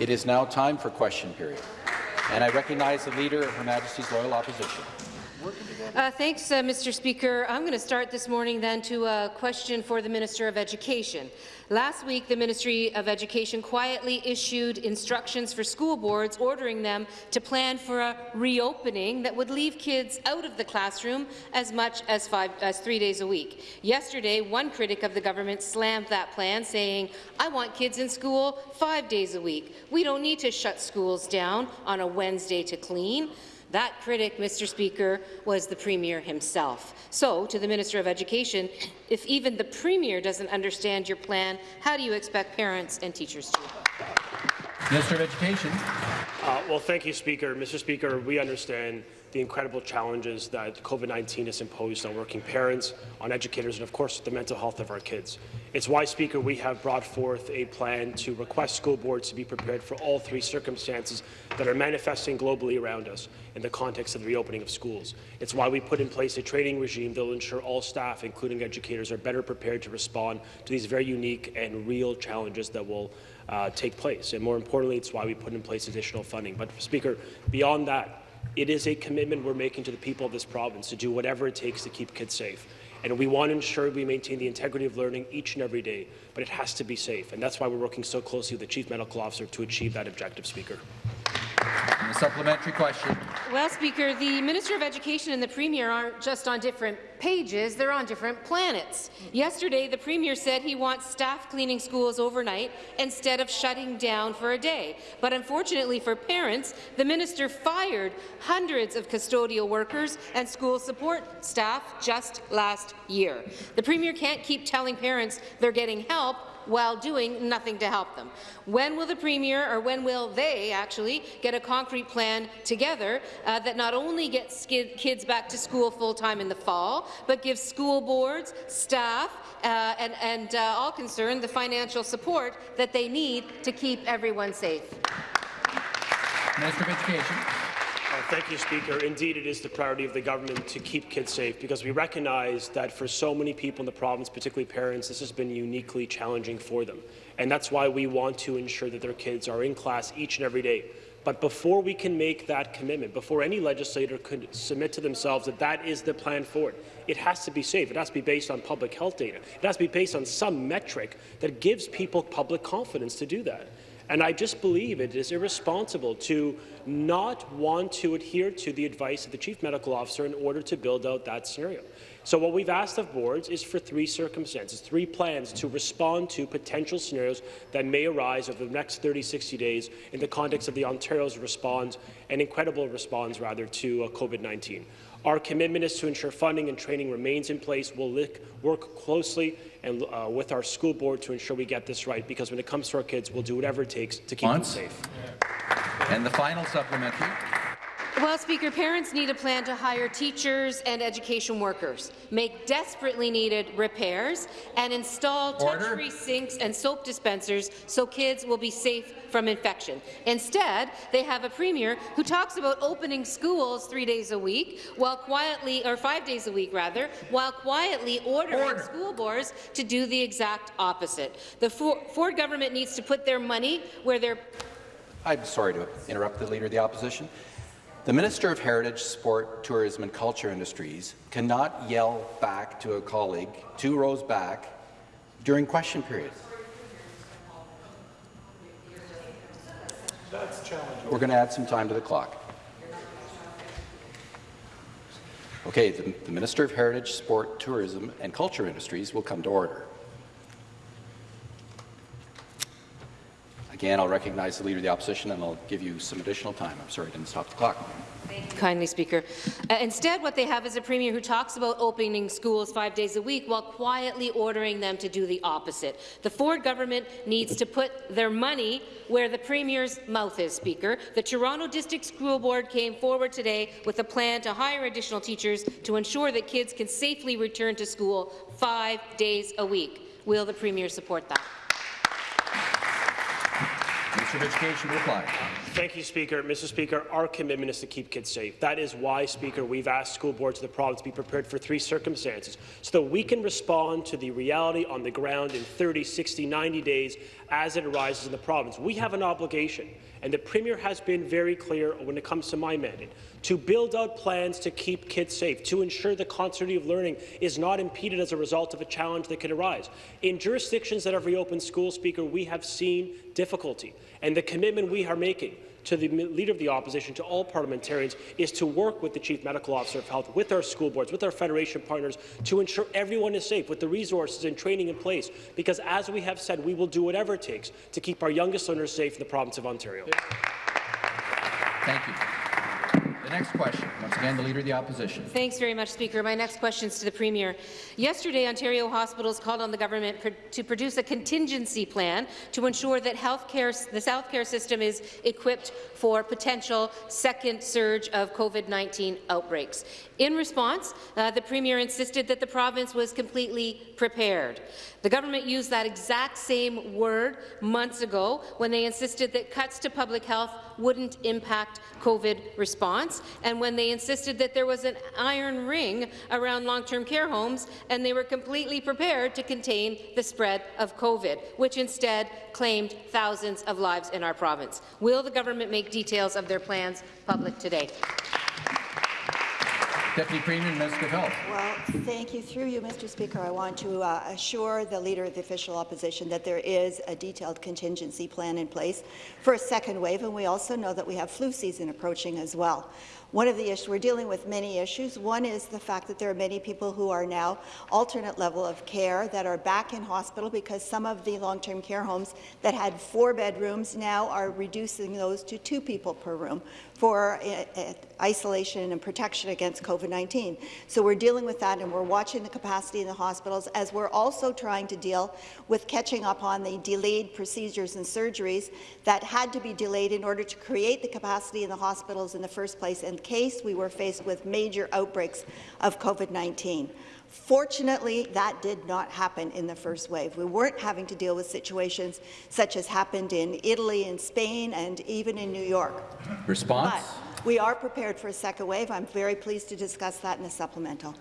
It is now time for question period. And I recognize the Leader of Her Majesty's Loyal Opposition. Uh, thanks, uh, Mr. Speaker. I'm going to start this morning then to a question for the Minister of Education. Last week, the Ministry of Education quietly issued instructions for school boards ordering them to plan for a reopening that would leave kids out of the classroom as much as, five, as three days a week. Yesterday, one critic of the government slammed that plan, saying, I want kids in school five days a week. We don't need to shut schools down on a Wednesday to clean. That critic, Mr. Speaker, was the Premier himself. So, to the Minister of Education, if even the Premier doesn't understand your plan, how do you expect parents and teachers to? Minister of Education. Uh, well, thank you, Speaker. Mr. Speaker, we understand the incredible challenges that COVID-19 has imposed on working parents, on educators, and of course the mental health of our kids. It's why, Speaker, we have brought forth a plan to request school boards to be prepared for all three circumstances that are manifesting globally around us in the context of the reopening of schools. It's why we put in place a training regime that will ensure all staff, including educators, are better prepared to respond to these very unique and real challenges that will uh, take place. And more importantly, it's why we put in place additional funding. But, Speaker, beyond that, it is a commitment we're making to the people of this province to do whatever it takes to keep kids safe. And we want to ensure we maintain the integrity of learning each and every day, but it has to be safe. And that's why we're working so closely with the Chief Medical Officer to achieve that objective, Speaker. And a supplementary question. Well, Speaker, the Minister of Education and the Premier aren't just on different pages, they're on different planets. Yesterday, the Premier said he wants staff cleaning schools overnight instead of shutting down for a day. But unfortunately for parents, the minister fired hundreds of custodial workers and school support staff just last year. The Premier can't keep telling parents they're getting help while doing nothing to help them. When will the Premier, or when will they actually, get a concrete plan together uh, that not only gets kids back to school full-time in the fall, but gives school boards, staff, uh, and, and uh, all concerned the financial support that they need to keep everyone safe? Minister of Education. Thank you, Speaker. Indeed, it is the priority of the government to keep kids safe because we recognize that for so many people in the province, particularly parents, this has been uniquely challenging for them. And that's why we want to ensure that their kids are in class each and every day. But before we can make that commitment, before any legislator could submit to themselves that that is the plan forward, it has to be safe. It has to be based on public health data. It has to be based on some metric that gives people public confidence to do that. And I just believe it is irresponsible to not want to adhere to the advice of the Chief Medical Officer in order to build out that scenario. So what we've asked of boards is for three circumstances, three plans to respond to potential scenarios that may arise over the next 30, 60 days in the context of the Ontario's response, and incredible response rather, to uh, COVID-19. Our commitment is to ensure funding and training remains in place. We'll work closely and uh, with our school board to ensure we get this right, because when it comes to our kids, we'll do whatever it takes to keep Once. them safe. And the final supplementary. Well, Speaker, parents need a plan to hire teachers and education workers, make desperately needed repairs, and install touch-free sinks and soap dispensers so kids will be safe from infection. Instead, they have a premier who talks about opening schools three days a week, while quietly, or five days a week rather, while quietly ordering Order. school boards to do the exact opposite. The Ford government needs to put their money where their I'm sorry to interrupt the Leader of the Opposition. The Minister of Heritage, Sport, Tourism and Culture Industries cannot yell back to a colleague two rows back during question period. We're going to add some time to the clock. Okay, the, the Minister of Heritage, Sport, Tourism and Culture Industries will come to order. Again, I'll recognize the Leader of the Opposition and I'll give you some additional time. I'm sorry I didn't stop the clock. Thank you kindly, Speaker. Uh, instead, what they have is a Premier who talks about opening schools five days a week while quietly ordering them to do the opposite. The Ford government needs to put their money where the Premier's mouth is, Speaker. The Toronto District School Board came forward today with a plan to hire additional teachers to ensure that kids can safely return to school five days a week. Will the Premier support that? Minister of Education to reply. Thank you, Speaker. Mr. Speaker, our commitment is to keep kids safe. That is why, Speaker, we've asked school boards of the province to be prepared for three circumstances so that we can respond to the reality on the ground in 30, 60, 90 days as it arises in the province. We have an obligation, and the Premier has been very clear when it comes to my mandate, to build out plans to keep kids safe, to ensure the continuity of learning is not impeded as a result of a challenge that could arise. In jurisdictions that have reopened schools, Speaker, we have seen difficulty, and the commitment we are making to the Leader of the Opposition, to all parliamentarians, is to work with the Chief Medical Officer of Health, with our school boards, with our Federation partners, to ensure everyone is safe, with the resources and training in place. Because, as we have said, we will do whatever it takes to keep our youngest learners safe in the province of Ontario. Thank you. Next question, once again, the Leader of the Opposition. Thanks very much, Speaker. My next question is to the Premier. Yesterday, Ontario hospitals called on the government to produce a contingency plan to ensure that healthcare, the health care system is equipped for potential second surge of COVID-19 outbreaks. In response, uh, the Premier insisted that the province was completely prepared. The government used that exact same word months ago when they insisted that cuts to public health wouldn't impact COVID response, and when they insisted that there was an iron ring around long-term care homes and they were completely prepared to contain the spread of COVID, which instead claimed thousands of lives in our province. Will the government make details of their plans public today? Deputy Premier Minister of Health. Well, thank you. Through you, Mr. Speaker, I want to uh, assure the Leader of the Official Opposition that there is a detailed contingency plan in place for a second wave, and we also know that we have flu season approaching as well. One of the issues, we're dealing with many issues. One is the fact that there are many people who are now alternate level of care that are back in hospital because some of the long-term care homes that had four bedrooms now are reducing those to two people per room for uh, uh, isolation and protection against COVID-19. So we're dealing with that and we're watching the capacity in the hospitals as we're also trying to deal with catching up on the delayed procedures and surgeries that had to be delayed in order to create the capacity in the hospitals in the first place in case we were faced with major outbreaks of COVID-19. Fortunately, that did not happen in the first wave. We weren't having to deal with situations such as happened in Italy and Spain and even in New York. Response? But we are prepared for a second wave. I'm very pleased to discuss that in the supplemental.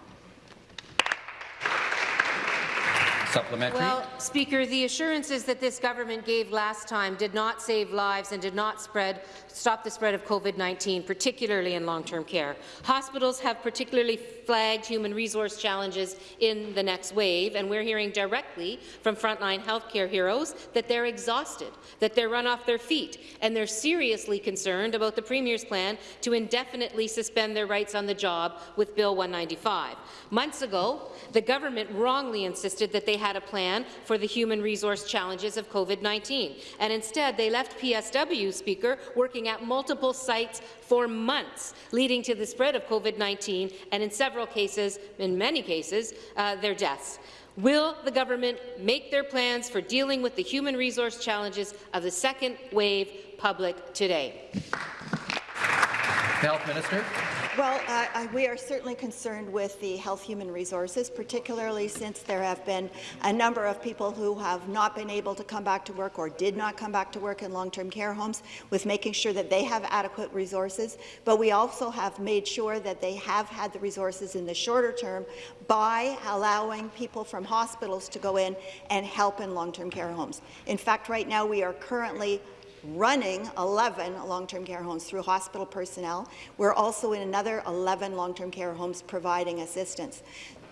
Supplementary. Well, Speaker, the assurances that this government gave last time did not save lives and did not spread, stop the spread of COVID-19, particularly in long-term care. Hospitals have particularly flagged human resource challenges in the next wave, and we're hearing directly from frontline healthcare heroes that they're exhausted, that they're run off their feet, and they're seriously concerned about the Premier's plan to indefinitely suspend their rights on the job with Bill 195. Months ago, the government wrongly insisted that they had a plan for the human resource challenges of COVID-19, and instead they left PSW, Speaker, working at multiple sites for months, leading to the spread of COVID-19 and in several cases, in many cases, uh, their deaths. Will the government make their plans for dealing with the human resource challenges of the second wave public today? Health Minister. Well, I, we are certainly concerned with the health human resources, particularly since there have been a number of people who have not been able to come back to work or did not come back to work in long-term care homes, with making sure that they have adequate resources. But we also have made sure that they have had the resources in the shorter term by allowing people from hospitals to go in and help in long-term care homes. In fact, right now we are currently running 11 long-term care homes through hospital personnel. We're also in another 11 long-term care homes providing assistance.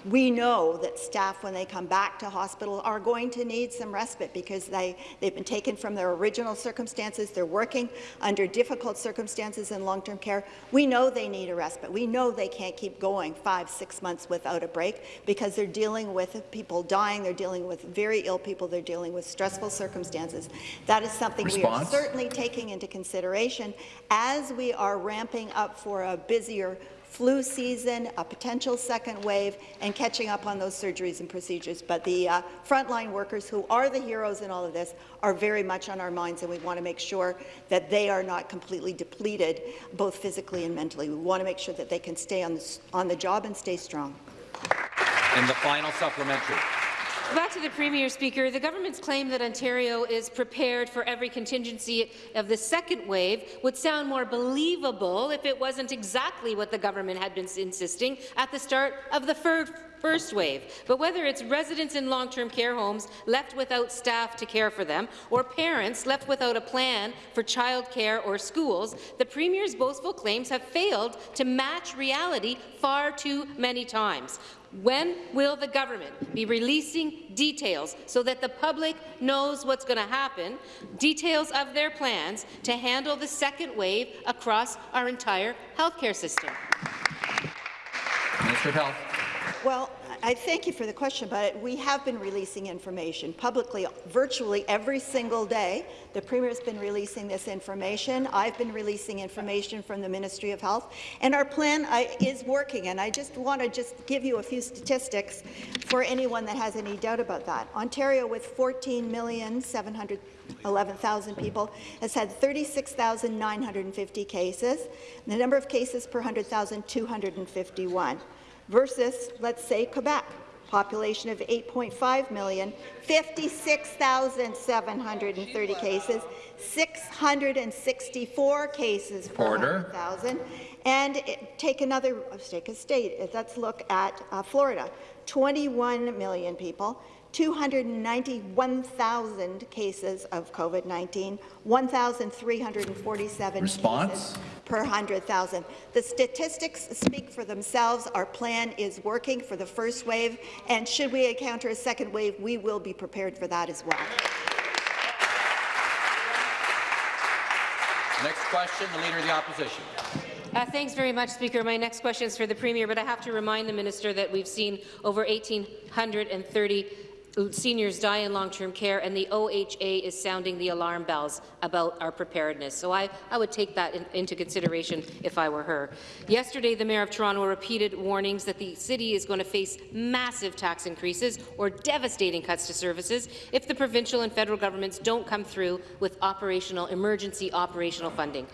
We know that staff, when they come back to hospital, are going to need some respite because they, they've been taken from their original circumstances. They're working under difficult circumstances in long-term care. We know they need a respite. We know they can't keep going five, six months without a break because they're dealing with people dying, they're dealing with very ill people, they're dealing with stressful circumstances. That is something Response? we are certainly taking into consideration as we are ramping up for a busier flu season, a potential second wave, and catching up on those surgeries and procedures. But the uh, frontline workers, who are the heroes in all of this, are very much on our minds, and we want to make sure that they are not completely depleted, both physically and mentally. We want to make sure that they can stay on the, on the job and stay strong. And the final supplementary. Back to the Premier, Speaker. The government's claim that Ontario is prepared for every contingency of the second wave would sound more believable if it wasn't exactly what the government had been insisting at the start of the first first wave. But whether it's residents in long-term care homes left without staff to care for them, or parents left without a plan for childcare or schools, the Premier's boastful claims have failed to match reality far too many times. When will the government be releasing details so that the public knows what's going to happen, details of their plans to handle the second wave across our entire healthcare system? Minister of Health. Well, I thank you for the question, but we have been releasing information publicly virtually every single day. The Premier has been releasing this information. I've been releasing information from the Ministry of Health, and our plan uh, is working. And I just want to just give you a few statistics for anyone that has any doubt about that. Ontario, with 14 million 700 11,000 people, has had 36,950 cases. The number of cases per 100,000, 251 versus, let's say, Quebec, population of 8.5 million, 56,730 cases, 664 cases per Order. 100,000. And it- take another, take a state, let's look at uh, Florida, 21 million people, 291,000 cases of COVID-19, 1,347 Response? cases per 100,000. The statistics speak for themselves. Our plan is working for the first wave, and should we encounter a second wave, we will be prepared for that as well. Next question, the Leader of the Opposition. Uh, thanks very much, Speaker. My next question is for the Premier, but I have to remind the Minister that we've seen over 1,830 seniors die in long-term care, and the OHA is sounding the alarm bells about our preparedness. So I, I would take that in, into consideration if I were her. Yesterday, the Mayor of Toronto repeated warnings that the city is going to face massive tax increases or devastating cuts to services if the provincial and federal governments don't come through with operational, emergency operational funding.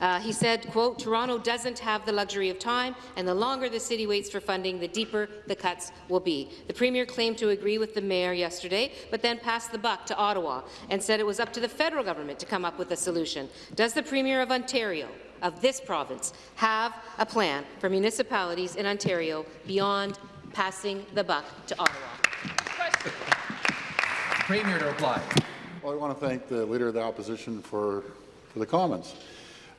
Uh, he said, quote, Toronto doesn't have the luxury of time, and the longer the city waits for funding, the deeper the cuts will be. The Premier claimed to agree with the Mayor yesterday, but then passed the buck to Ottawa and said it was up to the federal government to come up with a solution. Does the Premier of Ontario, of this province, have a plan for municipalities in Ontario beyond passing the buck to Ottawa? Premier to reply. Well, I want to thank the Leader of the Opposition for, for the comments.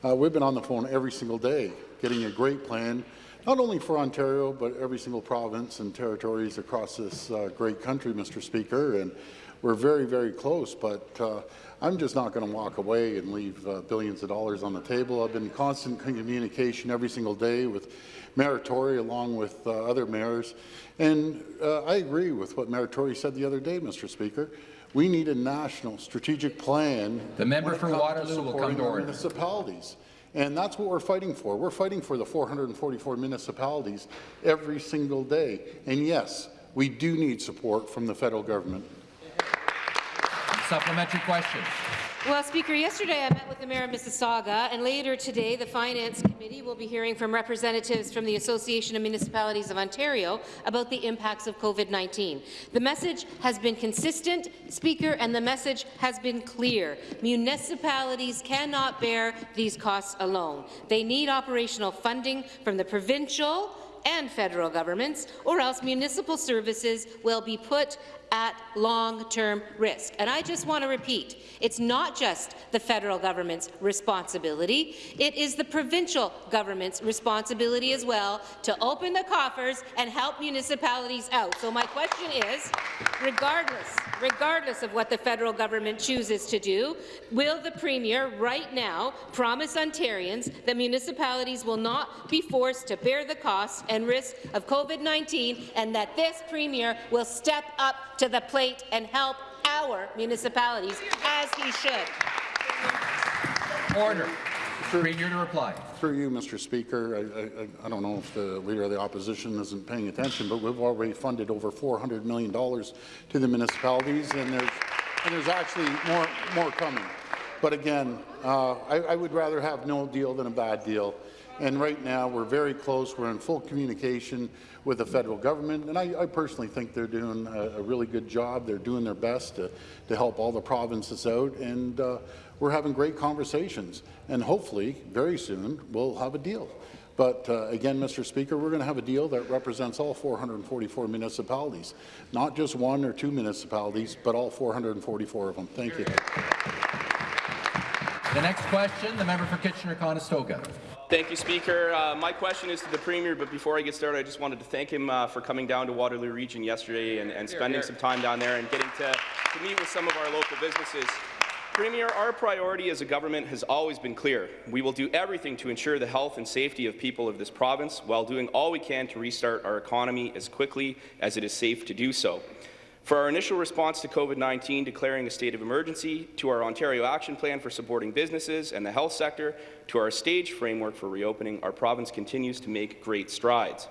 Uh, we've been on the phone every single day, getting a great plan, not only for Ontario, but every single province and territories across this uh, great country, Mr. Speaker, and we're very, very close, but uh, I'm just not going to walk away and leave uh, billions of dollars on the table. I've been in constant communication every single day with Mayor Tory along with uh, other mayors, and uh, I agree with what Mayor Tory said the other day, Mr. Speaker. We need a national strategic plan. The member for Waterloo will come to order. Municipalities. And that's what we're fighting for. We're fighting for the 444 municipalities every single day. And yes, we do need support from the federal government. Supplementary question. Well, Speaker, yesterday I met with the Mayor of Mississauga, and later today the Finance Committee will be hearing from representatives from the Association of Municipalities of Ontario about the impacts of COVID-19. The message has been consistent, Speaker, and the message has been clear. Municipalities cannot bear these costs alone. They need operational funding from the provincial and federal governments, or else municipal services will be put at long-term risk. And I just want to repeat, it's not just the federal government's responsibility, it is the provincial government's responsibility as well to open the coffers and help municipalities out. So my question is, regardless, regardless of what the federal government chooses to do, will the Premier right now promise Ontarians that municipalities will not be forced to bear the costs and risk of COVID-19 and that this Premier will step up to the plate and help our municipalities, as he should. Order. Premier to reply. Through you, Mr. Speaker, I, I, I don't know if the Leader of the Opposition isn't paying attention, but we've already funded over $400 million to the municipalities, and there's, and there's actually more, more coming. But again, uh, I, I would rather have no deal than a bad deal. And right now, we're very close. We're in full communication with the federal government, and I, I personally think they're doing a, a, really good job. They're doing their best to, to help all the provinces out, and uh, we're having great conversations. And hopefully, very soon, we'll have a deal. But uh, again, Mr. Speaker, we're going to have a deal that represents all 444 municipalities, not just one or two municipalities, but all 444 of them. Thank you. The next question, the member for Kitchener-Conestoga. Thank you, Speaker. Uh, my question is to the Premier, but before I get started, I just wanted to thank him uh, for coming down to Waterloo Region yesterday and, and spending here, here. some time down there and getting to, to meet with some of our local businesses. Premier, our priority as a government has always been clear. We will do everything to ensure the health and safety of people of this province while doing all we can to restart our economy as quickly as it is safe to do so. For our initial response to COVID-19 declaring a state of emergency, to our Ontario Action Plan for supporting businesses and the health sector, to our stage framework for reopening, our province continues to make great strides.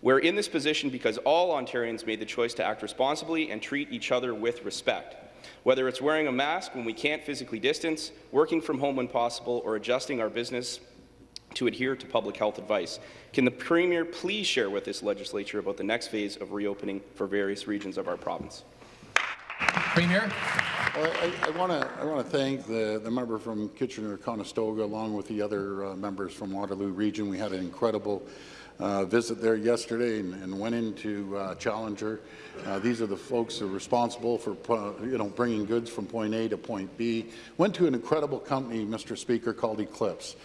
We're in this position because all Ontarians made the choice to act responsibly and treat each other with respect. Whether it's wearing a mask when we can't physically distance, working from home when possible, or adjusting our business to adhere to public health advice. Can the Premier please share with this legislature about the next phase of reopening for various regions of our province? Premier. Well, I, I want to I thank the, the member from Kitchener-Conestoga along with the other uh, members from Waterloo Region. We had an incredible uh, visit there yesterday and, and went into uh, Challenger. Uh, these are the folks who are responsible for you know bringing goods from point A to point B. Went to an incredible company, Mr. Speaker, called Eclipse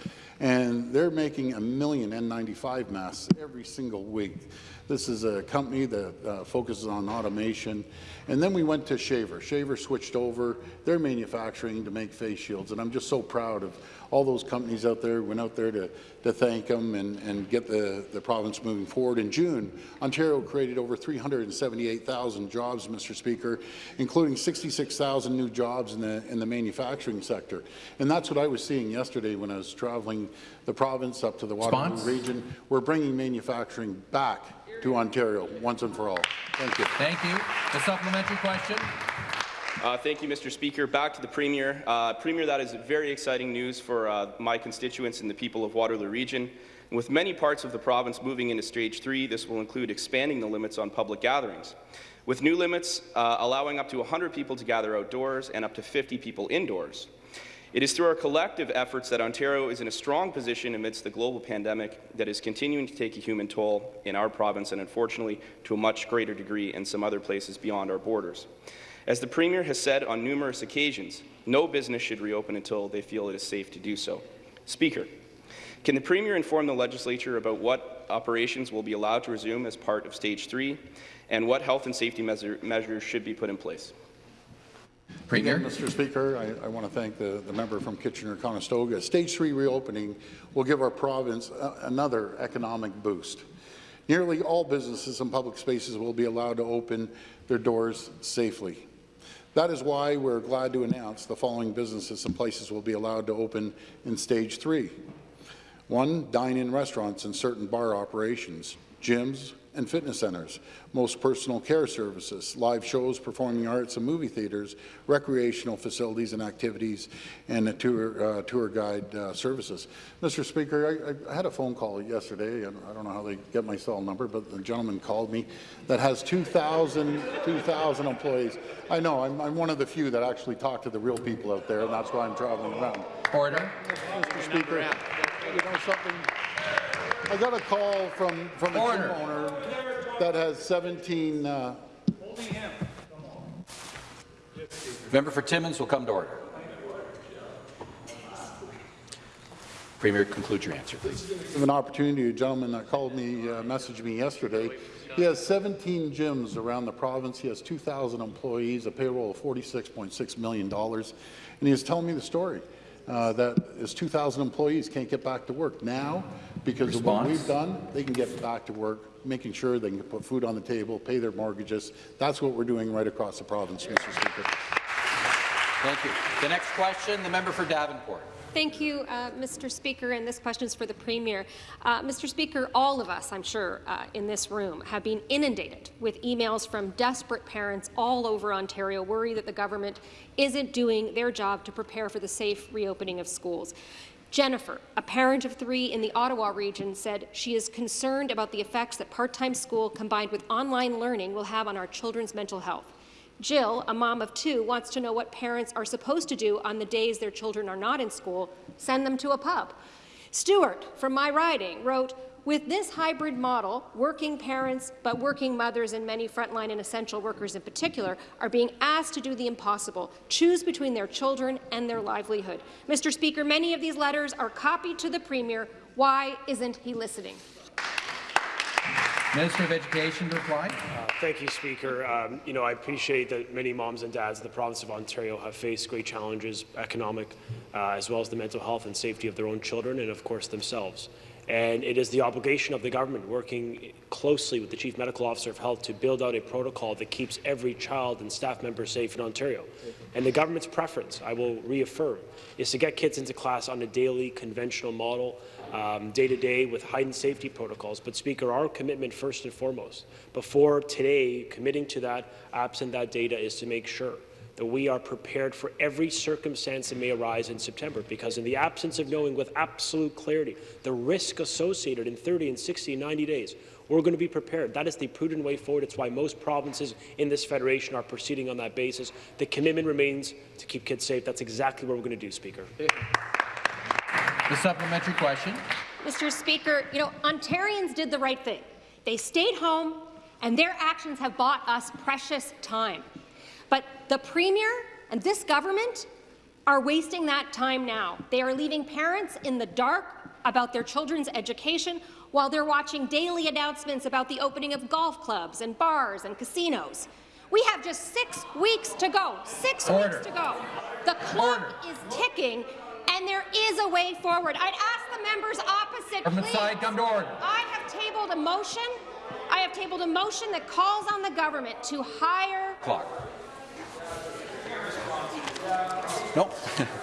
and they're making a million N95 masks every single week. This is a company that uh, focuses on automation. And then we went to Shaver. Shaver switched over their manufacturing to make face shields, and I'm just so proud of all those companies out there. Went out there to, to thank them and, and get the, the province moving forward. In June, Ontario created over 378,000 jobs, Mr. Speaker, including 66,000 new jobs in the, in the manufacturing sector. And that's what I was seeing yesterday when I was traveling the province up to the Waterloo region. We're bringing manufacturing back to Ontario once and for all. Thank you. Thank you. The supplementary question. Uh, thank you, Mr. Speaker. Back to the Premier. Uh, Premier, that is very exciting news for uh, my constituents and the people of Waterloo Region. With many parts of the province moving into Stage 3, this will include expanding the limits on public gatherings. With new limits uh, allowing up to 100 people to gather outdoors and up to 50 people indoors. It is through our collective efforts that Ontario is in a strong position amidst the global pandemic that is continuing to take a human toll in our province and, unfortunately, to a much greater degree in some other places beyond our borders. As the Premier has said on numerous occasions, no business should reopen until they feel it is safe to do so. Speaker, can the Premier inform the Legislature about what operations will be allowed to resume as part of Stage 3 and what health and safety measure measures should be put in place? Premier. Again, Mr. Speaker, I, I, want to thank the, the member from Kitchener-Conestoga. Stage 3 reopening will give our province a, another economic boost. Nearly all businesses and public spaces will be allowed to open their doors safely. That is why we're glad to announce the following businesses and places will be allowed to open in Stage 3. One, dine-in restaurants and certain bar operations, gyms, and fitness centres, most personal care services, live shows, performing arts and movie theatres, recreational facilities and activities, and tour, uh, tour guide uh, services. Mr. Speaker, I, I, had a phone call yesterday, and I don't know how they get my cell number, but the gentleman called me that has 2,000 2, employees. I know, I'm, I'm one of the few that actually talk to the real people out there, and that's why I'm traveling around. Order. Mr. Speaker, you know something? I got a call from, from a gym owner that has 17. Uh, Member for Timmins will come to order. Premier, conclude your answer, please. I have an opportunity. A gentleman that called me, uh, messaged me yesterday. He has 17 gyms around the province. He has 2,000 employees, a payroll of $46.6 million. And he is telling me the story uh, that his 2,000 employees can't get back to work. Now, because Response. of what we've done, they can get back to work, making sure they can put food on the table, pay their mortgages. That's what we're doing right across the province, Mr. Speaker. Thank you. The next question, the member for Davenport. Thank you, uh, Mr. Speaker, and this question is for the Premier. Uh, Mr. Speaker, all of us, I'm sure, uh, in this room have been inundated with emails from desperate parents all over Ontario worried that the government isn't doing their job to prepare for the safe reopening of schools. Jennifer, a parent of three in the Ottawa region, said she is concerned about the effects that part-time school combined with online learning will have on our children's mental health. Jill, a mom of two, wants to know what parents are supposed to do on the days their children are not in school, send them to a pub. Stuart, from my riding, wrote, with this hybrid model, working parents, but working mothers and many frontline and essential workers in particular, are being asked to do the impossible, choose between their children and their livelihood. Mr. Speaker, many of these letters are copied to the Premier. Why isn't he listening? Minister of Education to reply. Uh, thank you, Speaker. Um, you know, I appreciate that many moms and dads in the province of Ontario have faced great challenges, economic, uh, as well as the mental health and safety of their own children and, of course, themselves. And it is the obligation of the government, working closely with the Chief Medical Officer of Health, to build out a protocol that keeps every child and staff member safe in Ontario. And the government's preference, I will reaffirm, is to get kids into class on a daily conventional model day to day with heightened safety protocols. But Speaker, our commitment first and foremost, before today committing to that, absent that data, is to make sure that we are prepared for every circumstance that may arise in September, because in the absence of knowing with absolute clarity the risk associated in 30 and 60 and 90 days, we're going to be prepared. That is the prudent way forward. It's why most provinces in this federation are proceeding on that basis. The commitment remains to keep kids safe. That's exactly what we're going to do, Speaker. The supplementary question. Mr. Speaker, you know, Ontarians did the right thing. They stayed home, and their actions have bought us precious time. But the Premier and this government are wasting that time now. They are leaving parents in the dark about their children's education while they're watching daily announcements about the opening of golf clubs and bars and casinos. We have just six weeks to go. Six Order. weeks to go. The clock Order. is ticking, and there is a way forward. I'd ask the members opposite, Government please. side, come to order. I have tabled a motion. I have tabled a motion that calls on the government to hire Clock. No.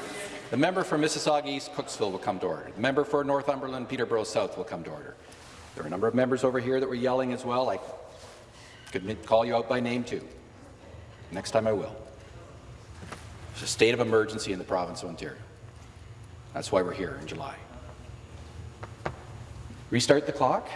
the member for Mississauga East Cooksville will come to order. The member for Northumberland Peterborough South will come to order. There are a number of members over here that were yelling as well. I could call you out by name too. Next time I will. There's a state of emergency in the province of Ontario. That's why we're here in July. Restart the clock.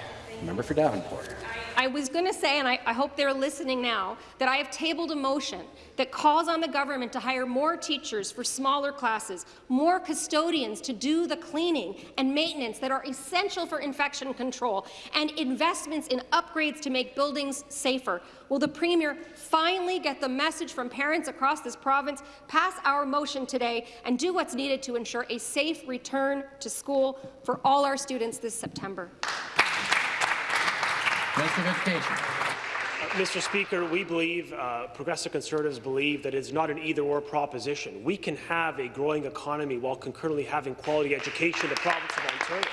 Member for Davenport. I was going to say, and I, I, hope they're listening now, that I have tabled a motion that calls on the government to hire more teachers for smaller classes, more custodians to do the cleaning and maintenance that are essential for infection control, and investments in upgrades to make buildings safer. Will the Premier finally get the message from parents across this province, pass our motion today, and do what's needed to ensure a safe return to school for all our students this September? Minister of Education. Uh, Mr. Speaker, we believe, uh, Progressive Conservatives believe that it's not an either-or proposition. We can have a growing economy while concurrently having quality education in the province of Ontario.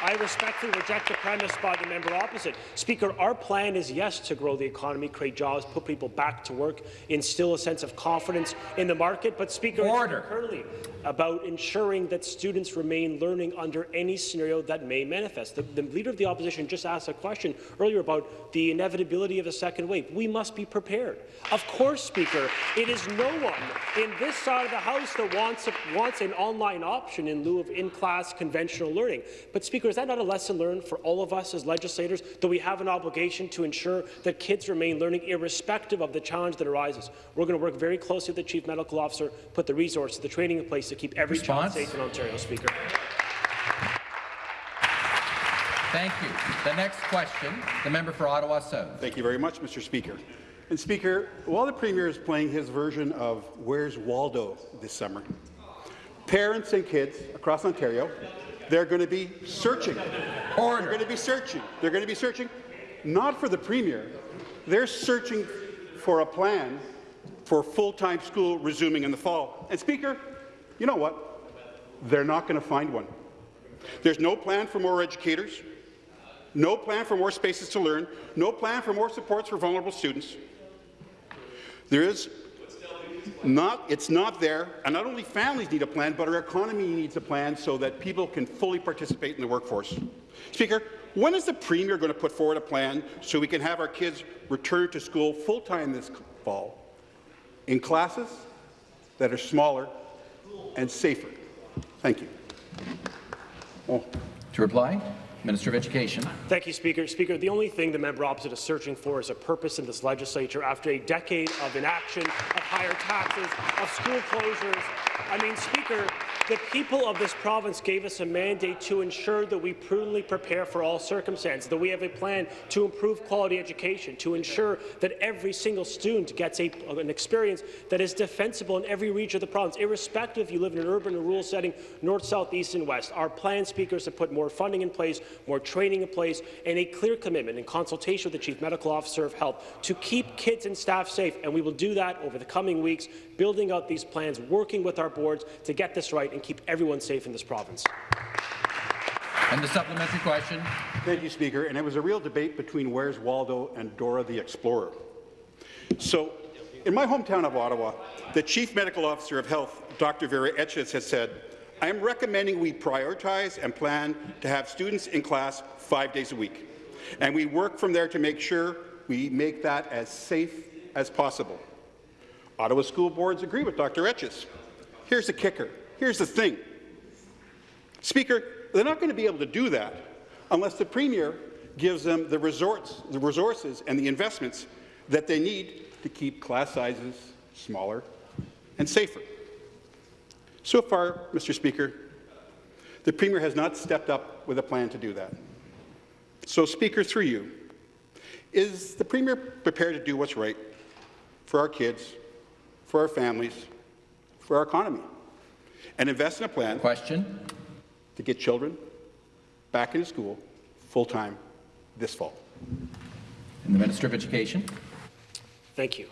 I respectfully reject the premise by the member opposite. Speaker, our plan is, yes, to grow the economy, create jobs, put people back to work, instill a sense of confidence in the market, but, Speaker, Order. about ensuring that students remain learning under any scenario that may manifest. The, the Leader of the Opposition just asked a question earlier about the inevitability of a second wave. We must be prepared. Of course, Speaker, it is no one in this side of the House that wants, a, wants an online option in lieu of in-class conventional learning. But, Speaker, is that not a lesson learned for all of us as legislators, that we have an obligation to ensure that kids remain learning irrespective of the challenge that arises? We're going to work very closely with the Chief Medical Officer, put the resources, the training in place to keep every Response? child safe in Ontario, Speaker. Thank you. The next question, the member for Ottawa South. Thank you very much, Mr. Speaker. And Speaker, while the Premier is playing his version of Where's Waldo this summer, parents and kids across Ontario, they're going to be searching. Order. They're going to be searching. They're going to be searching not for the Premier. They're searching for a plan for full-time school resuming in the fall. And Speaker, you know what? They're not going to find one. There's no plan for more educators, no plan for more spaces to learn, no plan for more supports for vulnerable students. There is not, it's not there, and not only families need a plan, but our economy needs a plan so that people can fully participate in the workforce. Speaker, when is the Premier going to put forward a plan so we can have our kids return to school full-time this fall in classes that are smaller and safer? Thank you. To reply, Minister of Education. Thank you, Speaker. Speaker, the only thing the member opposite is searching for is a purpose in this legislature after a decade of inaction, of higher taxes, of school closures. I mean, Speaker, the people of this province gave us a mandate to ensure that we prudently prepare for all circumstances, that we have a plan to improve quality education, to ensure that every single student gets a, an experience that is defensible in every region of the province, irrespective if you live in an urban or rural setting, north, south, east, and west. Our plan, speakers, to put more funding in place, more training in place, and a clear commitment in consultation with the Chief Medical Officer of Health to keep kids and staff safe, and we will do that over the coming weeks, building out these plans, working with our boards to get this right and keep everyone safe in this province. And the supplementary question. Thank you, Speaker. And it was a real debate between Where's Waldo and Dora the Explorer. So, in my hometown of Ottawa, the Chief Medical Officer of Health, Dr. Vera Etches, has said, I am recommending we prioritize and plan to have students in class five days a week. And we work from there to make sure we make that as safe as possible. Ottawa school boards agree with Dr. Etches. Here's the kicker. Here's the thing. Speaker, they're not going to be able to do that unless the Premier gives them the, resorts, the resources and the investments that they need to keep class sizes smaller and safer. So far, Mr. Speaker, the Premier has not stepped up with a plan to do that. So, Speaker, through you, is the Premier prepared to do what's right for our kids, for our families, for our economy, and invest in a plan Question. to get children back into school full-time this fall? And the Minister of Education. Thank you.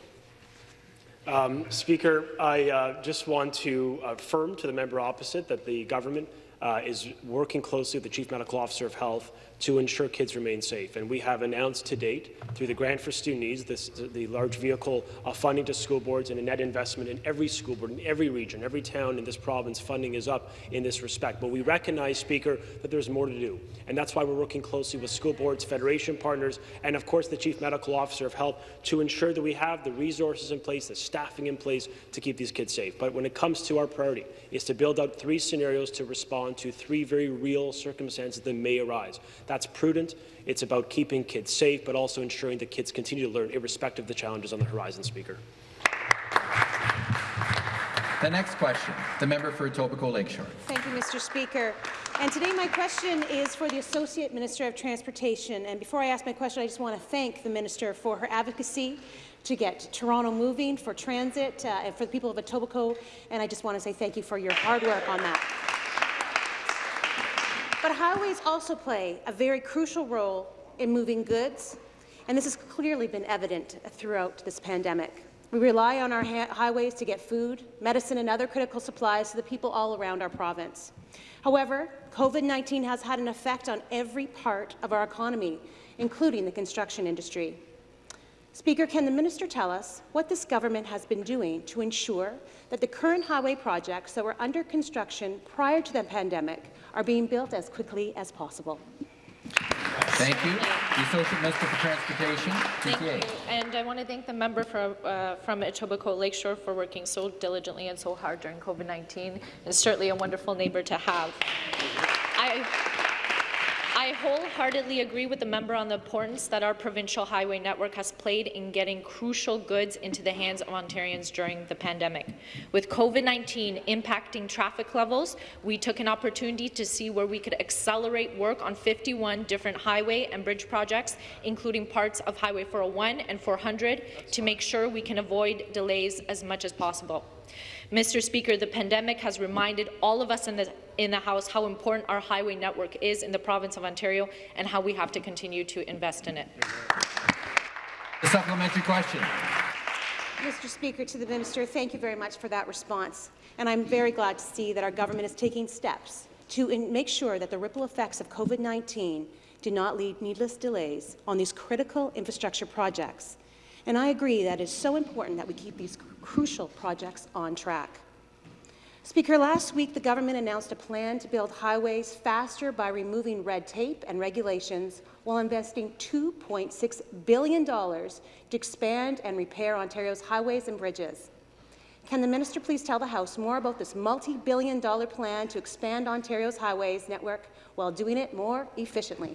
Um, Speaker, I uh, just want to affirm to the member opposite that the government uh, is working closely with the Chief Medical Officer of Health to ensure kids remain safe. And we have announced to date, through the Grant for Student Needs, this, the large vehicle of funding to school boards and a net investment in every school board, in every region, every town in this province, funding is up in this respect. But we recognize, Speaker, that there's more to do. And that's why we're working closely with school boards, federation partners, and of course the Chief Medical Officer of Health to ensure that we have the resources in place, the staffing in place to keep these kids safe. But when it comes to our priority, is to build out three scenarios to respond to three very real circumstances that may arise. That's prudent. It's about keeping kids safe, but also ensuring that kids continue to learn irrespective of the challenges on the horizon, Speaker. The next question, the member for Etobicoke Lakeshore. Thank you, Mr. Speaker. And today my question is for the Associate Minister of Transportation. And before I ask my question, I just want to thank the Minister for her advocacy to get Toronto moving for transit uh, and for the people of Etobicoke. And I just want to say thank you for your hard work on that. But highways also play a very crucial role in moving goods, and this has clearly been evident throughout this pandemic. We rely on our highways to get food, medicine, and other critical supplies to the people all around our province. However, COVID-19 has had an effect on every part of our economy, including the construction industry. Speaker, can the minister tell us what this government has been doing to ensure that the current highway projects that were under construction prior to the pandemic are being built as quickly as possible? Thank you. The Associate Minister for Transportation, Thank you. And I want to thank the member for, uh, from Etobicoke Lakeshore for working so diligently and so hard during COVID-19. It's certainly a wonderful neighbour to have. I I wholeheartedly agree with the member on the importance that our provincial highway network has played in getting crucial goods into the hands of Ontarians during the pandemic. With COVID-19 impacting traffic levels, we took an opportunity to see where we could accelerate work on 51 different highway and bridge projects, including parts of Highway 401 and 400, to make sure we can avoid delays as much as possible. Mr. Speaker, the pandemic has reminded all of us in the, in the House how important our highway network is in the province of Ontario and how we have to continue to invest in it. The supplementary question. Mr. Speaker, to the Minister, thank you very much for that response. And I'm very glad to see that our government is taking steps to make sure that the ripple effects of COVID-19 do not lead needless delays on these critical infrastructure projects. And I agree that it's so important that we keep these crucial projects on track. Speaker, last week the government announced a plan to build highways faster by removing red tape and regulations while investing $2.6 billion to expand and repair Ontario's highways and bridges. Can the minister please tell the House more about this multi-billion dollar plan to expand Ontario's highways network while doing it more efficiently?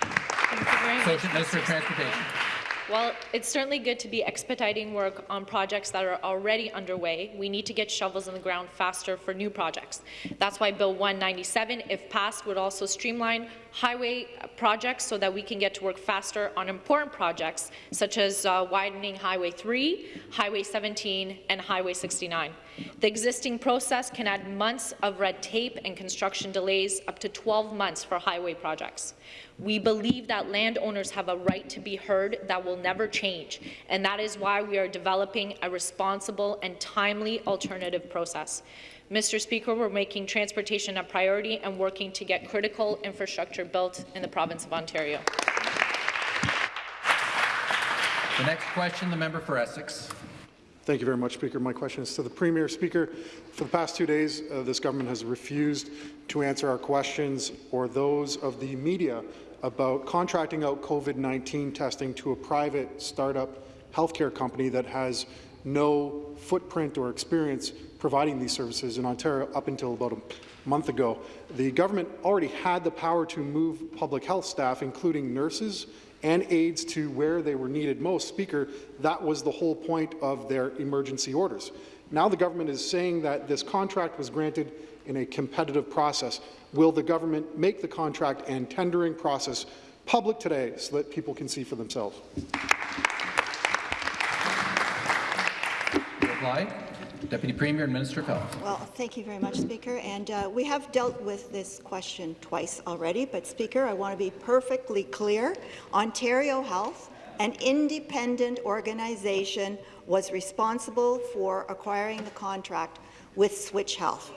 Thank you very much, Associate Minister of Mr. Transportation. Well, it's certainly good to be expediting work on projects that are already underway. We need to get shovels in the ground faster for new projects. That's why Bill 197, if passed, would also streamline highway projects so that we can get to work faster on important projects such as uh, widening Highway 3, Highway 17, and Highway 69. The existing process can add months of red tape and construction delays, up to 12 months for highway projects. We believe that landowners have a right to be heard that will never change, and that is why we are developing a responsible and timely alternative process. Mr. Speaker, we're making transportation a priority and working to get critical infrastructure built in the province of Ontario. The next question, the member for Essex. Thank you very much, Speaker. My question is to the Premier. Speaker, for the past two days, uh, this government has refused to answer our questions or those of the media about contracting out COVID-19 testing to a private startup healthcare company that has no footprint or experience providing these services in Ontario up until about a month ago. The government already had the power to move public health staff, including nurses and aides, to where they were needed most. Speaker, that was the whole point of their emergency orders. Now the government is saying that this contract was granted in a competitive process. Will the government make the contract and tendering process public today so that people can see for themselves? Reply. Deputy Premier and Minister of Health. Well, thank you very much, Speaker. And uh, we have dealt with this question twice already, but Speaker, I want to be perfectly clear. Ontario Health, an independent organization, was responsible for acquiring the contract with Switch Health.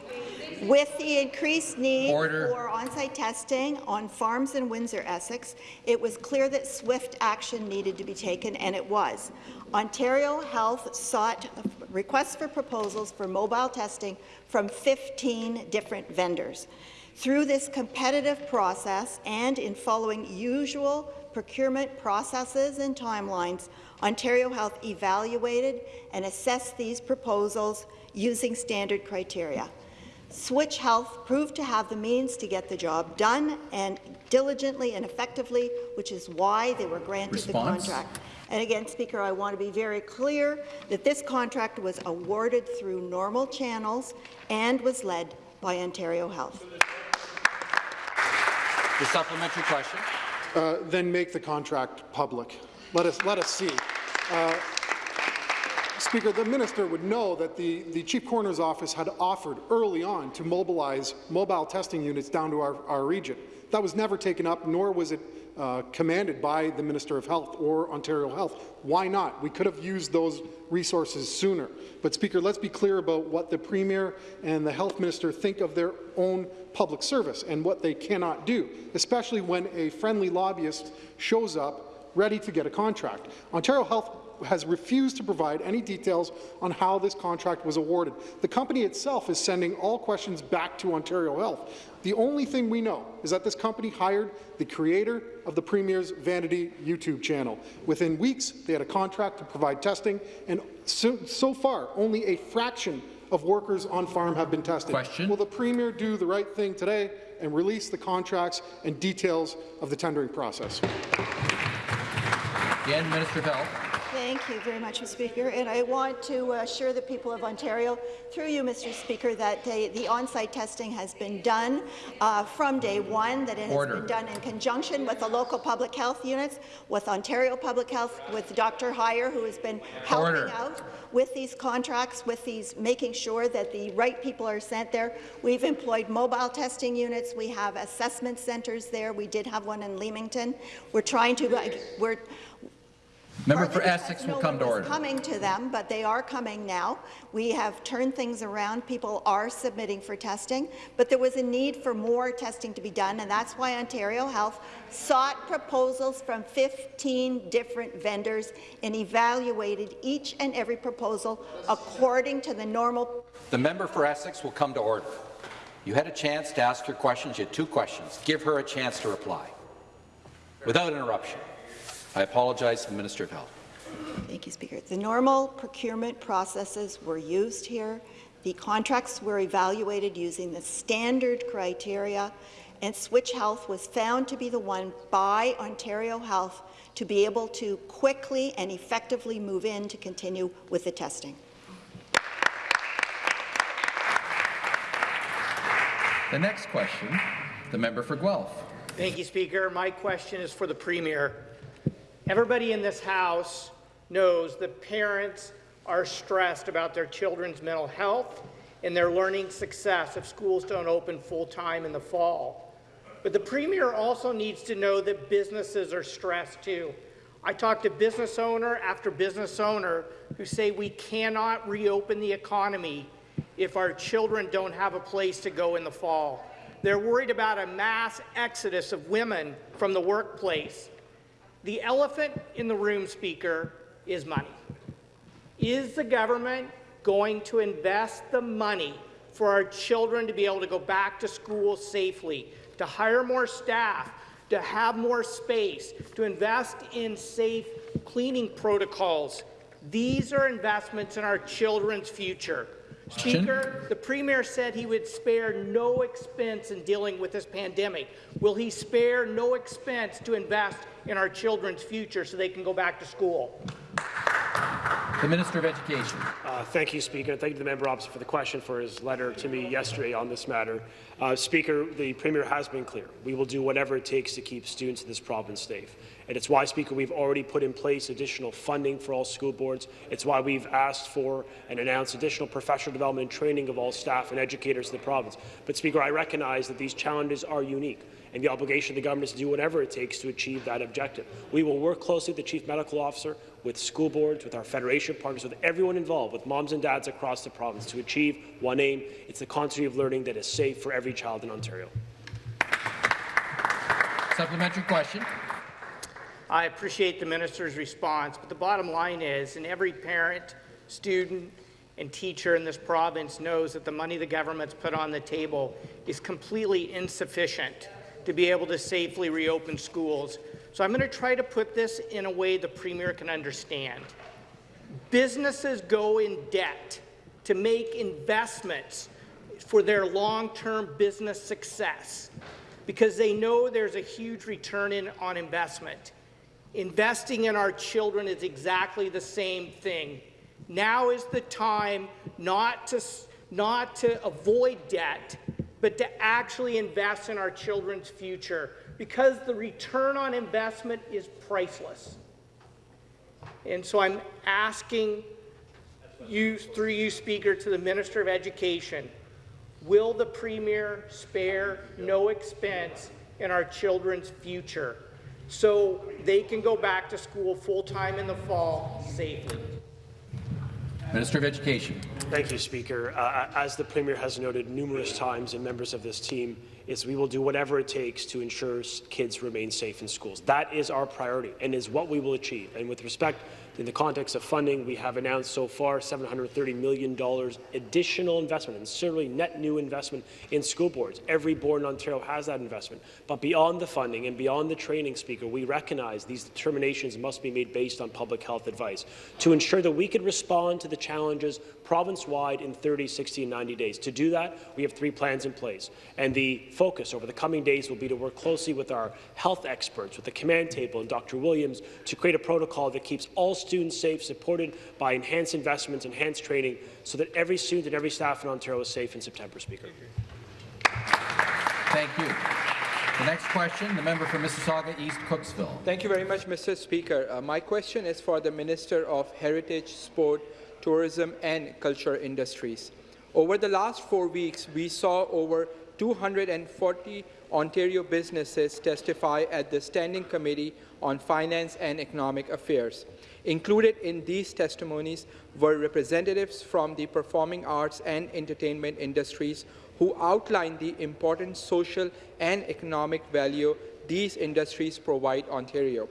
With the increased need Order. for on-site testing on farms in Windsor, Essex, it was clear that swift action needed to be taken, and it was. Ontario Health sought requests for proposals for mobile testing from 15 different vendors. Through this competitive process and in following usual procurement processes and timelines, Ontario Health evaluated and assessed these proposals using standard criteria. Switch Health proved to have the means to get the job done and diligently and effectively, which is why they were granted Response? the contract. And again, Speaker, I want to be very clear that this contract was awarded through normal channels and was led by Ontario Health. The supplementary question. Uh, then make the contract public. Let us, let us see. Uh, Speaker, the minister would know that the, the Chief Coroner's Office had offered early on to mobilize mobile testing units down to our, our region. That was never taken up, nor was it uh, commanded by the Minister of Health or Ontario Health. Why not? We could have used those resources sooner. But, Speaker, let's be clear about what the Premier and the Health Minister think of their own public service and what they cannot do, especially when a friendly lobbyist shows up ready to get a contract. Ontario Health has refused to provide any details on how this contract was awarded. The company itself is sending all questions back to Ontario Health. The only thing we know is that this company hired the creator of the Premier's Vanity YouTube channel. Within weeks, they had a contract to provide testing, and so, so far, only a fraction of workers on farm have been tested. Question. Will the Premier do the right thing today and release the contracts and details of the tendering process? Again, Minister of Health. Thank you very much, Mr. Speaker. And I want to assure the people of Ontario, through you, Mr. Speaker, that the, the on-site testing has been done uh, from day one, that it Order. has been done in conjunction with the local public health units, with Ontario Public Health, with Dr. Heyer, who has been helping Order. out with these contracts, with these, making sure that the right people are sent there. We've employed mobile testing units. We have assessment centres there. We did have one in Leamington. We're trying to, uh, we're, Member for Essex will come to order. coming to them, but they are coming now. We have turned things around. People are submitting for testing, but there was a need for more testing to be done, and that's why Ontario Health sought proposals from 15 different vendors and evaluated each and every proposal according to the normal The member for Essex will come to order. You had a chance to ask your questions. You had two questions. Give her a chance to reply without interruption. I apologize to the Minister of Health. Thank you, Speaker. The normal procurement processes were used here. The contracts were evaluated using the standard criteria, and Switch Health was found to be the one by Ontario Health to be able to quickly and effectively move in to continue with the testing. The next question, the member for Guelph. Thank you, Speaker. My question is for the Premier. Everybody in this House knows that parents are stressed about their children's mental health and their learning success if schools don't open full-time in the fall. But the Premier also needs to know that businesses are stressed too. I talked to business owner after business owner who say we cannot reopen the economy if our children don't have a place to go in the fall. They're worried about a mass exodus of women from the workplace. The elephant in the room, Speaker, is money. Is the government going to invest the money for our children to be able to go back to school safely, to hire more staff, to have more space, to invest in safe cleaning protocols? These are investments in our children's future. Speaker, the Premier said he would spare no expense in dealing with this pandemic. Will he spare no expense to invest in our children's future so they can go back to school? The Minister of Education. Uh, thank you, Speaker. Thank you to the member opposite for the question for his letter to me yesterday on this matter. Uh, Speaker, the Premier has been clear. We will do whatever it takes to keep students in this province safe. And it's why, Speaker, we've already put in place additional funding for all school boards. It's why we've asked for and announced additional professional development and training of all staff and educators in the province. But, Speaker, I recognize that these challenges are unique and the obligation of the government is to do whatever it takes to achieve that objective. We will work closely with the Chief Medical Officer, with school boards, with our Federation partners, with everyone involved, with moms and dads across the province to achieve one aim. It's the continuity of learning that is safe for every child in Ontario. Supplementary question. I appreciate the minister's response, but the bottom line is, and every parent, student, and teacher in this province knows that the money the government's put on the table is completely insufficient to be able to safely reopen schools. So I'm going to try to put this in a way the Premier can understand. Businesses go in debt to make investments for their long-term business success because they know there's a huge return in, on investment. Investing in our children is exactly the same thing. Now is the time not to, not to avoid debt, but to actually invest in our children's future because the return on investment is priceless. And so I'm asking you, through you, Speaker, to the Minister of Education, will the Premier spare no expense in our children's future so they can go back to school full-time in the fall safely? Minister of Education. Thank you, Speaker. Uh, as the Premier has noted numerous times and members of this team, is we will do whatever it takes to ensure kids remain safe in schools. That is our priority and is what we will achieve. And with respect in the context of funding, we have announced so far $730 million additional investment, and certainly net new investment in school boards. Every board in Ontario has that investment. But beyond the funding and beyond the training, Speaker, we recognize these determinations must be made based on public health advice to ensure that we can respond to the challenges province-wide in 30, 60, and 90 days. To do that, we have three plans in place. And the focus over the coming days will be to work closely with our health experts, with the command table and Dr. Williams, to create a protocol that keeps all students safe, supported by enhanced investments, enhanced training, so that every student and every staff in Ontario is safe in September, Speaker. Thank you. The next question, the member for Mississauga East Cooksville. Thank you very much, Mr. Speaker. Uh, my question is for the Minister of Heritage, Sport, Tourism and Culture Industries. Over the last four weeks, we saw over 240 Ontario businesses testify at the Standing Committee on Finance and Economic Affairs. Included in these testimonies were representatives from the performing arts and entertainment industries who outlined the important social and economic value these industries provide Ontario.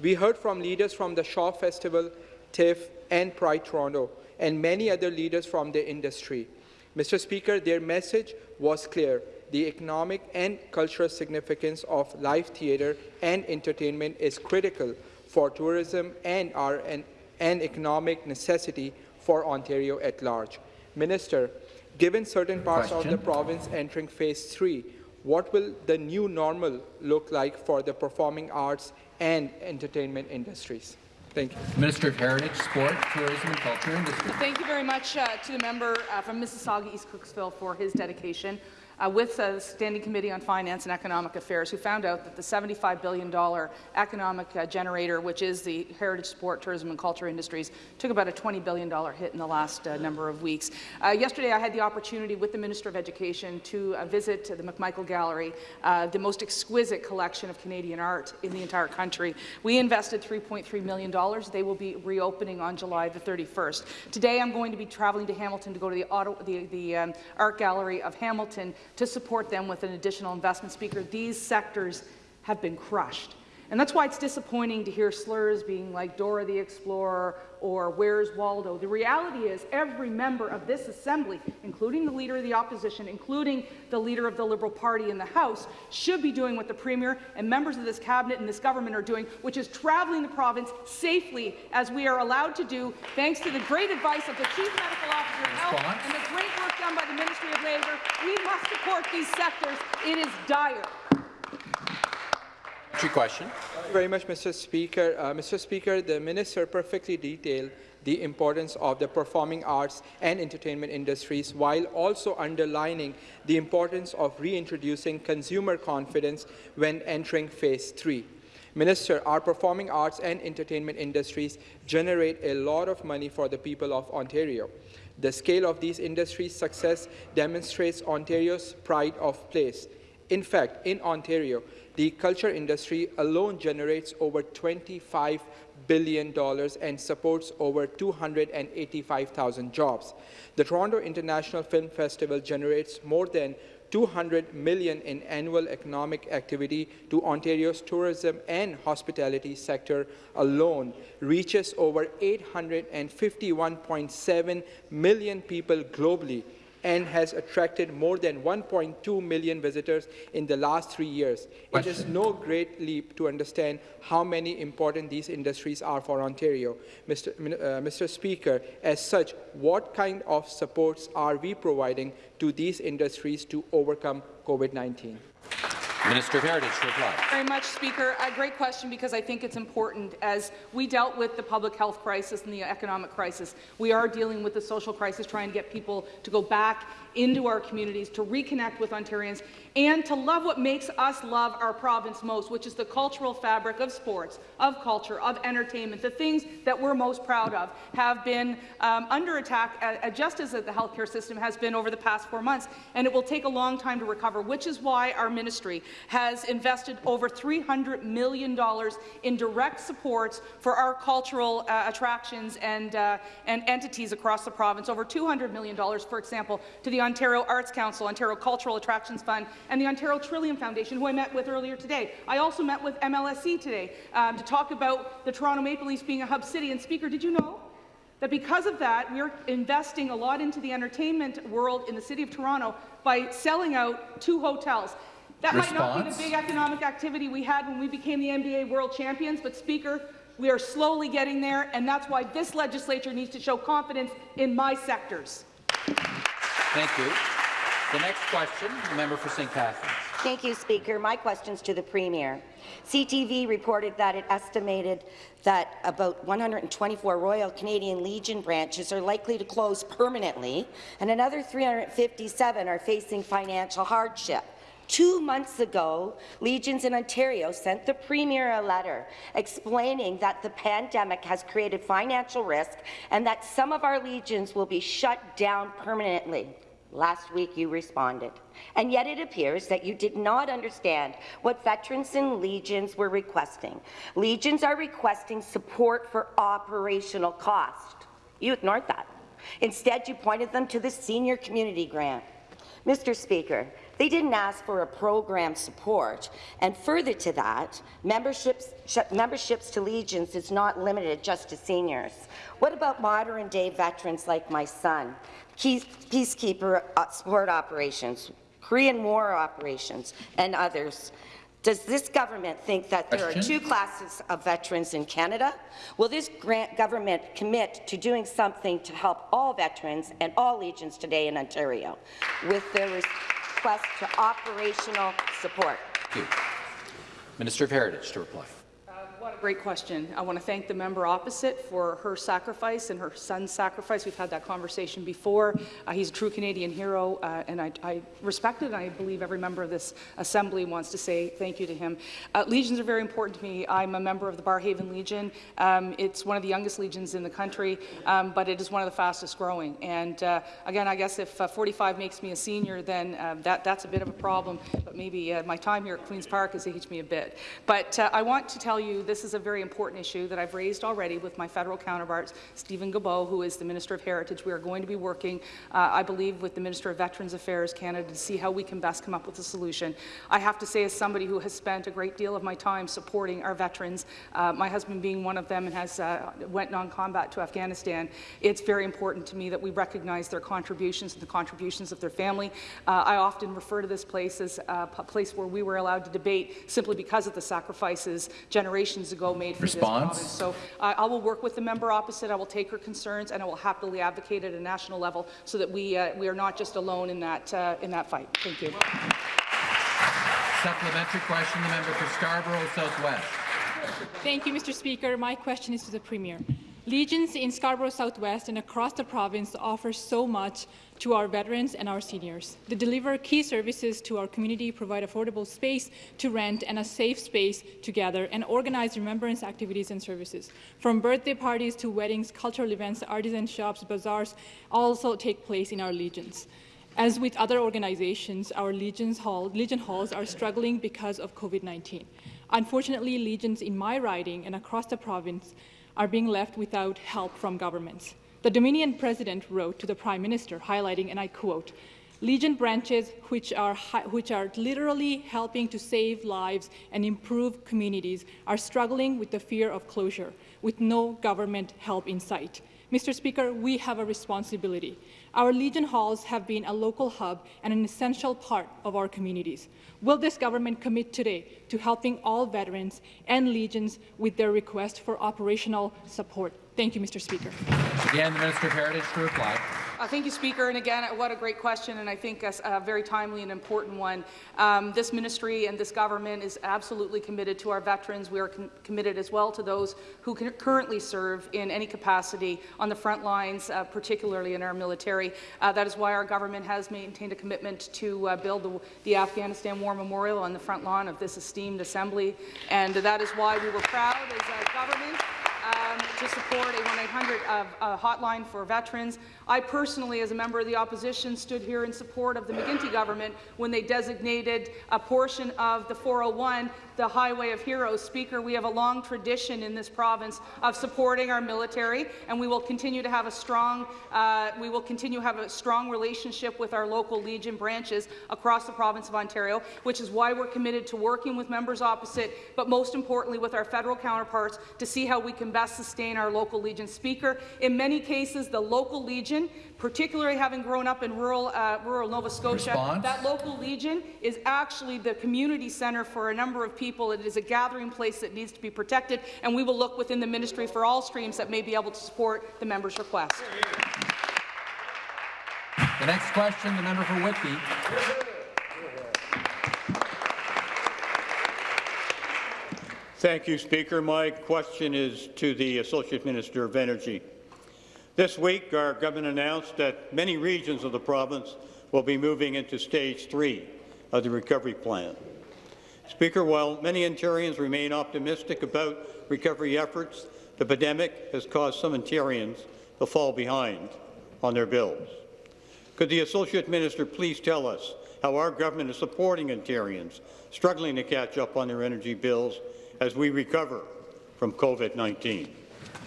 We heard from leaders from the Shaw Festival, TIFF, and Pride Toronto, and many other leaders from the industry. Mr. Speaker, their message was clear. The economic and cultural significance of live theatre and entertainment is critical for tourism and are an, an economic necessity for Ontario at large. Minister, given certain parts Question. of the province entering phase three, what will the new normal look like for the performing arts and entertainment industries? Thank you. Minister of Heritage, Sport, Tourism and Culture Industry. Thank you very much uh, to the member uh, from Mississauga, East Cooksville, for his dedication uh, with the Standing Committee on Finance and Economic Affairs, who found out that the $75 billion economic uh, generator, which is the heritage, sport, tourism, and culture industries, took about a $20 billion hit in the last uh, number of weeks. Uh, yesterday, I had the opportunity with the Minister of Education to uh, visit the McMichael Gallery, uh, the most exquisite collection of Canadian art in the entire country. We invested $3.3 million. They will be reopening on July the 31st. Today, I'm going to be traveling to Hamilton to go to the, Ottawa, the, the um, Art Gallery of Hamilton to support them with an additional investment. Speaker, these sectors have been crushed. And that's why it's disappointing to hear slurs being like Dora the Explorer or Where's Waldo. The reality is every member of this assembly, including the Leader of the Opposition, including the Leader of the Liberal Party in the House, should be doing what the Premier and members of this Cabinet and this government are doing, which is travelling the province safely as we are allowed to do, thanks to the great advice of the Chief Medical Officer of Health and the great work done by the Ministry of Labour. We must support these sectors. It is dire. Three question. Thank you very much, Mr. Speaker. Uh, Mr. Speaker, the minister perfectly detailed the importance of the performing arts and entertainment industries while also underlining the importance of reintroducing consumer confidence when entering phase three. Minister, our performing arts and entertainment industries generate a lot of money for the people of Ontario. The scale of these industries' success demonstrates Ontario's pride of place. In fact, in Ontario, the culture industry alone generates over $25 billion and supports over 285,000 jobs. The Toronto International Film Festival generates more than 200 million in annual economic activity to Ontario's tourism and hospitality sector alone, reaches over 851.7 million people globally, and has attracted more than 1.2 million visitors in the last three years. It is no great leap to understand how many important these industries are for Ontario. Mr. Uh, Mr. Speaker, as such, what kind of supports are we providing to these industries to overcome COVID-19? Minister of Heritage to reply. very much, Speaker. A great question because I think it's important. As we dealt with the public health crisis and the economic crisis, we are dealing with the social crisis, trying to get people to go back into our communities, to reconnect with Ontarians, and to love what makes us love our province most, which is the cultural fabric of sports, of culture, of entertainment. The things that we're most proud of have been um, under attack, uh, just as the healthcare system has been over the past four months, and it will take a long time to recover, which is why our ministry has invested over $300 million in direct supports for our cultural uh, attractions and, uh, and entities across the province, over $200 million, for example, to the Ontario Arts Council, Ontario Cultural Attractions Fund, and the Ontario Trillium Foundation, who I met with earlier today. I also met with MLSE today um, to talk about the Toronto Maple Leafs being a hub city. And Speaker, did you know that because of that, we're investing a lot into the entertainment world in the City of Toronto by selling out two hotels. That might not be the big economic activity we had when we became the NBA World Champions, but Speaker, we are slowly getting there, and that's why this legislature needs to show confidence in my sectors. Thank you. The next question, the member for St. Catharines. Thank you, Speaker. My question's to the Premier. CTV reported that it estimated that about 124 Royal Canadian Legion branches are likely to close permanently, and another 357 are facing financial hardship. Two months ago, Legions in Ontario sent the Premier a letter explaining that the pandemic has created financial risk and that some of our Legions will be shut down permanently. Last week you responded. And yet it appears that you did not understand what veterans and legions were requesting. Legions are requesting support for operational cost. You ignored that. Instead, you pointed them to the senior community grant. Mr. Speaker, they didn't ask for a program support, and further to that, memberships, sh- memberships to Legions is not limited just to seniors. What about modern-day veterans like my son? Peace- Peacekeeper uh, support operations, Korean War operations, and others. Does this government think that there are two classes of veterans in Canada? Will this grant government commit to doing something to help all veterans and all Legions today in Ontario with their request to operational support? Minister of Heritage to reply. What a great question. I want to thank the member opposite for her sacrifice and her son's sacrifice. We've had that conversation before. Uh, he's a true Canadian hero, uh, and I, I respect it, and I believe every member of this Assembly wants to say thank you to him. Uh, legions are very important to me. I'm a member of the Barrhaven Legion. Um, it's one of the youngest legions in the country, um, but it is one of the fastest growing. And uh, again, I guess if uh, 45 makes me a senior, then uh, that, that's a bit of a problem, but maybe my time here at Queen's Park has aged me a bit. But I want to tell you this is a very important issue that I've raised already with my federal counterparts, Steven Guilbeault, who is the Minister of Heritage. We are going to be working, uh, I believe, with the Minister of Veterans Affairs Canada to see how we can best come up with a solution. I have to say, as somebody who has spent a great deal of my time supporting our veterans, uh, my husband being one of them and has uh, went non-combat to Afghanistan, it's very important to me that we recognize their contributions and the contributions of their family. Uh, I often refer to this place as a place where we were allowed to debate simply because of the sacrifices generations ago made for Response? this province. So uh, I will work with the member opposite. I will take her concerns, and I will happily advocate at a national level so that we uh, we are not just alone in that uh, in that fight. Thank you. Supplementary question, the member for Scarborough Southwest. Thank you, Mr. Speaker. My question is to the Premier. Legions in Scarborough Southwest and across the province offer so much to our veterans and our seniors. They deliver key services to our community, provide affordable space to rent and a safe space to gather, and organize remembrance activities and services. From birthday parties to weddings, cultural events, artisan shops, bazaars also take place in our Legions. As with other organizations, our Legions Hall, Legion Halls are struggling because of COVID-19. Unfortunately, Legions in my riding and across the province are being left without help from governments. The Dominion president wrote to the Prime Minister, highlighting, and I quote, Legion branches, which are, which are literally helping to save lives and improve communities, are struggling with the fear of closure, with no government help in sight. Mr. Speaker, we have a responsibility. Our Legion Halls have been a local hub and an essential part of our communities. Will this government commit today to helping all veterans and Legions with their request for operational support? Thank you, Mr. Speaker. Again, the Minister of Heritage to reply. Uh, thank you, Speaker. And again, what a great question, and I think a, a very timely and important one. Um, this ministry and this government is absolutely committed to our veterans. We are com committed as well to those who can currently serve in any capacity on the front lines, uh, particularly in our military. Uh, that is why our government has maintained a commitment to uh, build the, the Afghanistan War Memorial on the front lawn of this esteemed assembly, and that is why we were proud as a government um, to support a 1-800 uh, uh, hotline for veterans. I personally, as a member of the opposition, stood here in support of the McGuinty government when they designated a portion of the 401 the Highway of Heroes. Speaker, we have a long tradition in this province of supporting our military, and we will continue to have a strong, uh, we will continue to have a strong relationship with our local Legion branches across the province of Ontario, which is why we're committed to working with members opposite, but most importantly with our federal counterparts to see how we can best sustain our local Legion. Speaker, in many cases, the local Legion, particularly having grown up in rural, uh, rural Nova Scotia, Response? that local Legion is actually the community centre for a number of people. It is a gathering place that needs to be protected, and we will look within the ministry for all streams that may be able to support the member's request. The next question, the member for Whitby. Thank you, Speaker. My question is to the Associate Minister of Energy. This week, our government announced that many regions of the province will be moving into Stage 3 of the recovery plan. Speaker, while many Ontarians remain optimistic about recovery efforts, the pandemic has caused some Ontarians to fall behind on their bills. Could the Associate Minister please tell us how our government is supporting Ontarians struggling to catch up on their energy bills as we recover from COVID-19?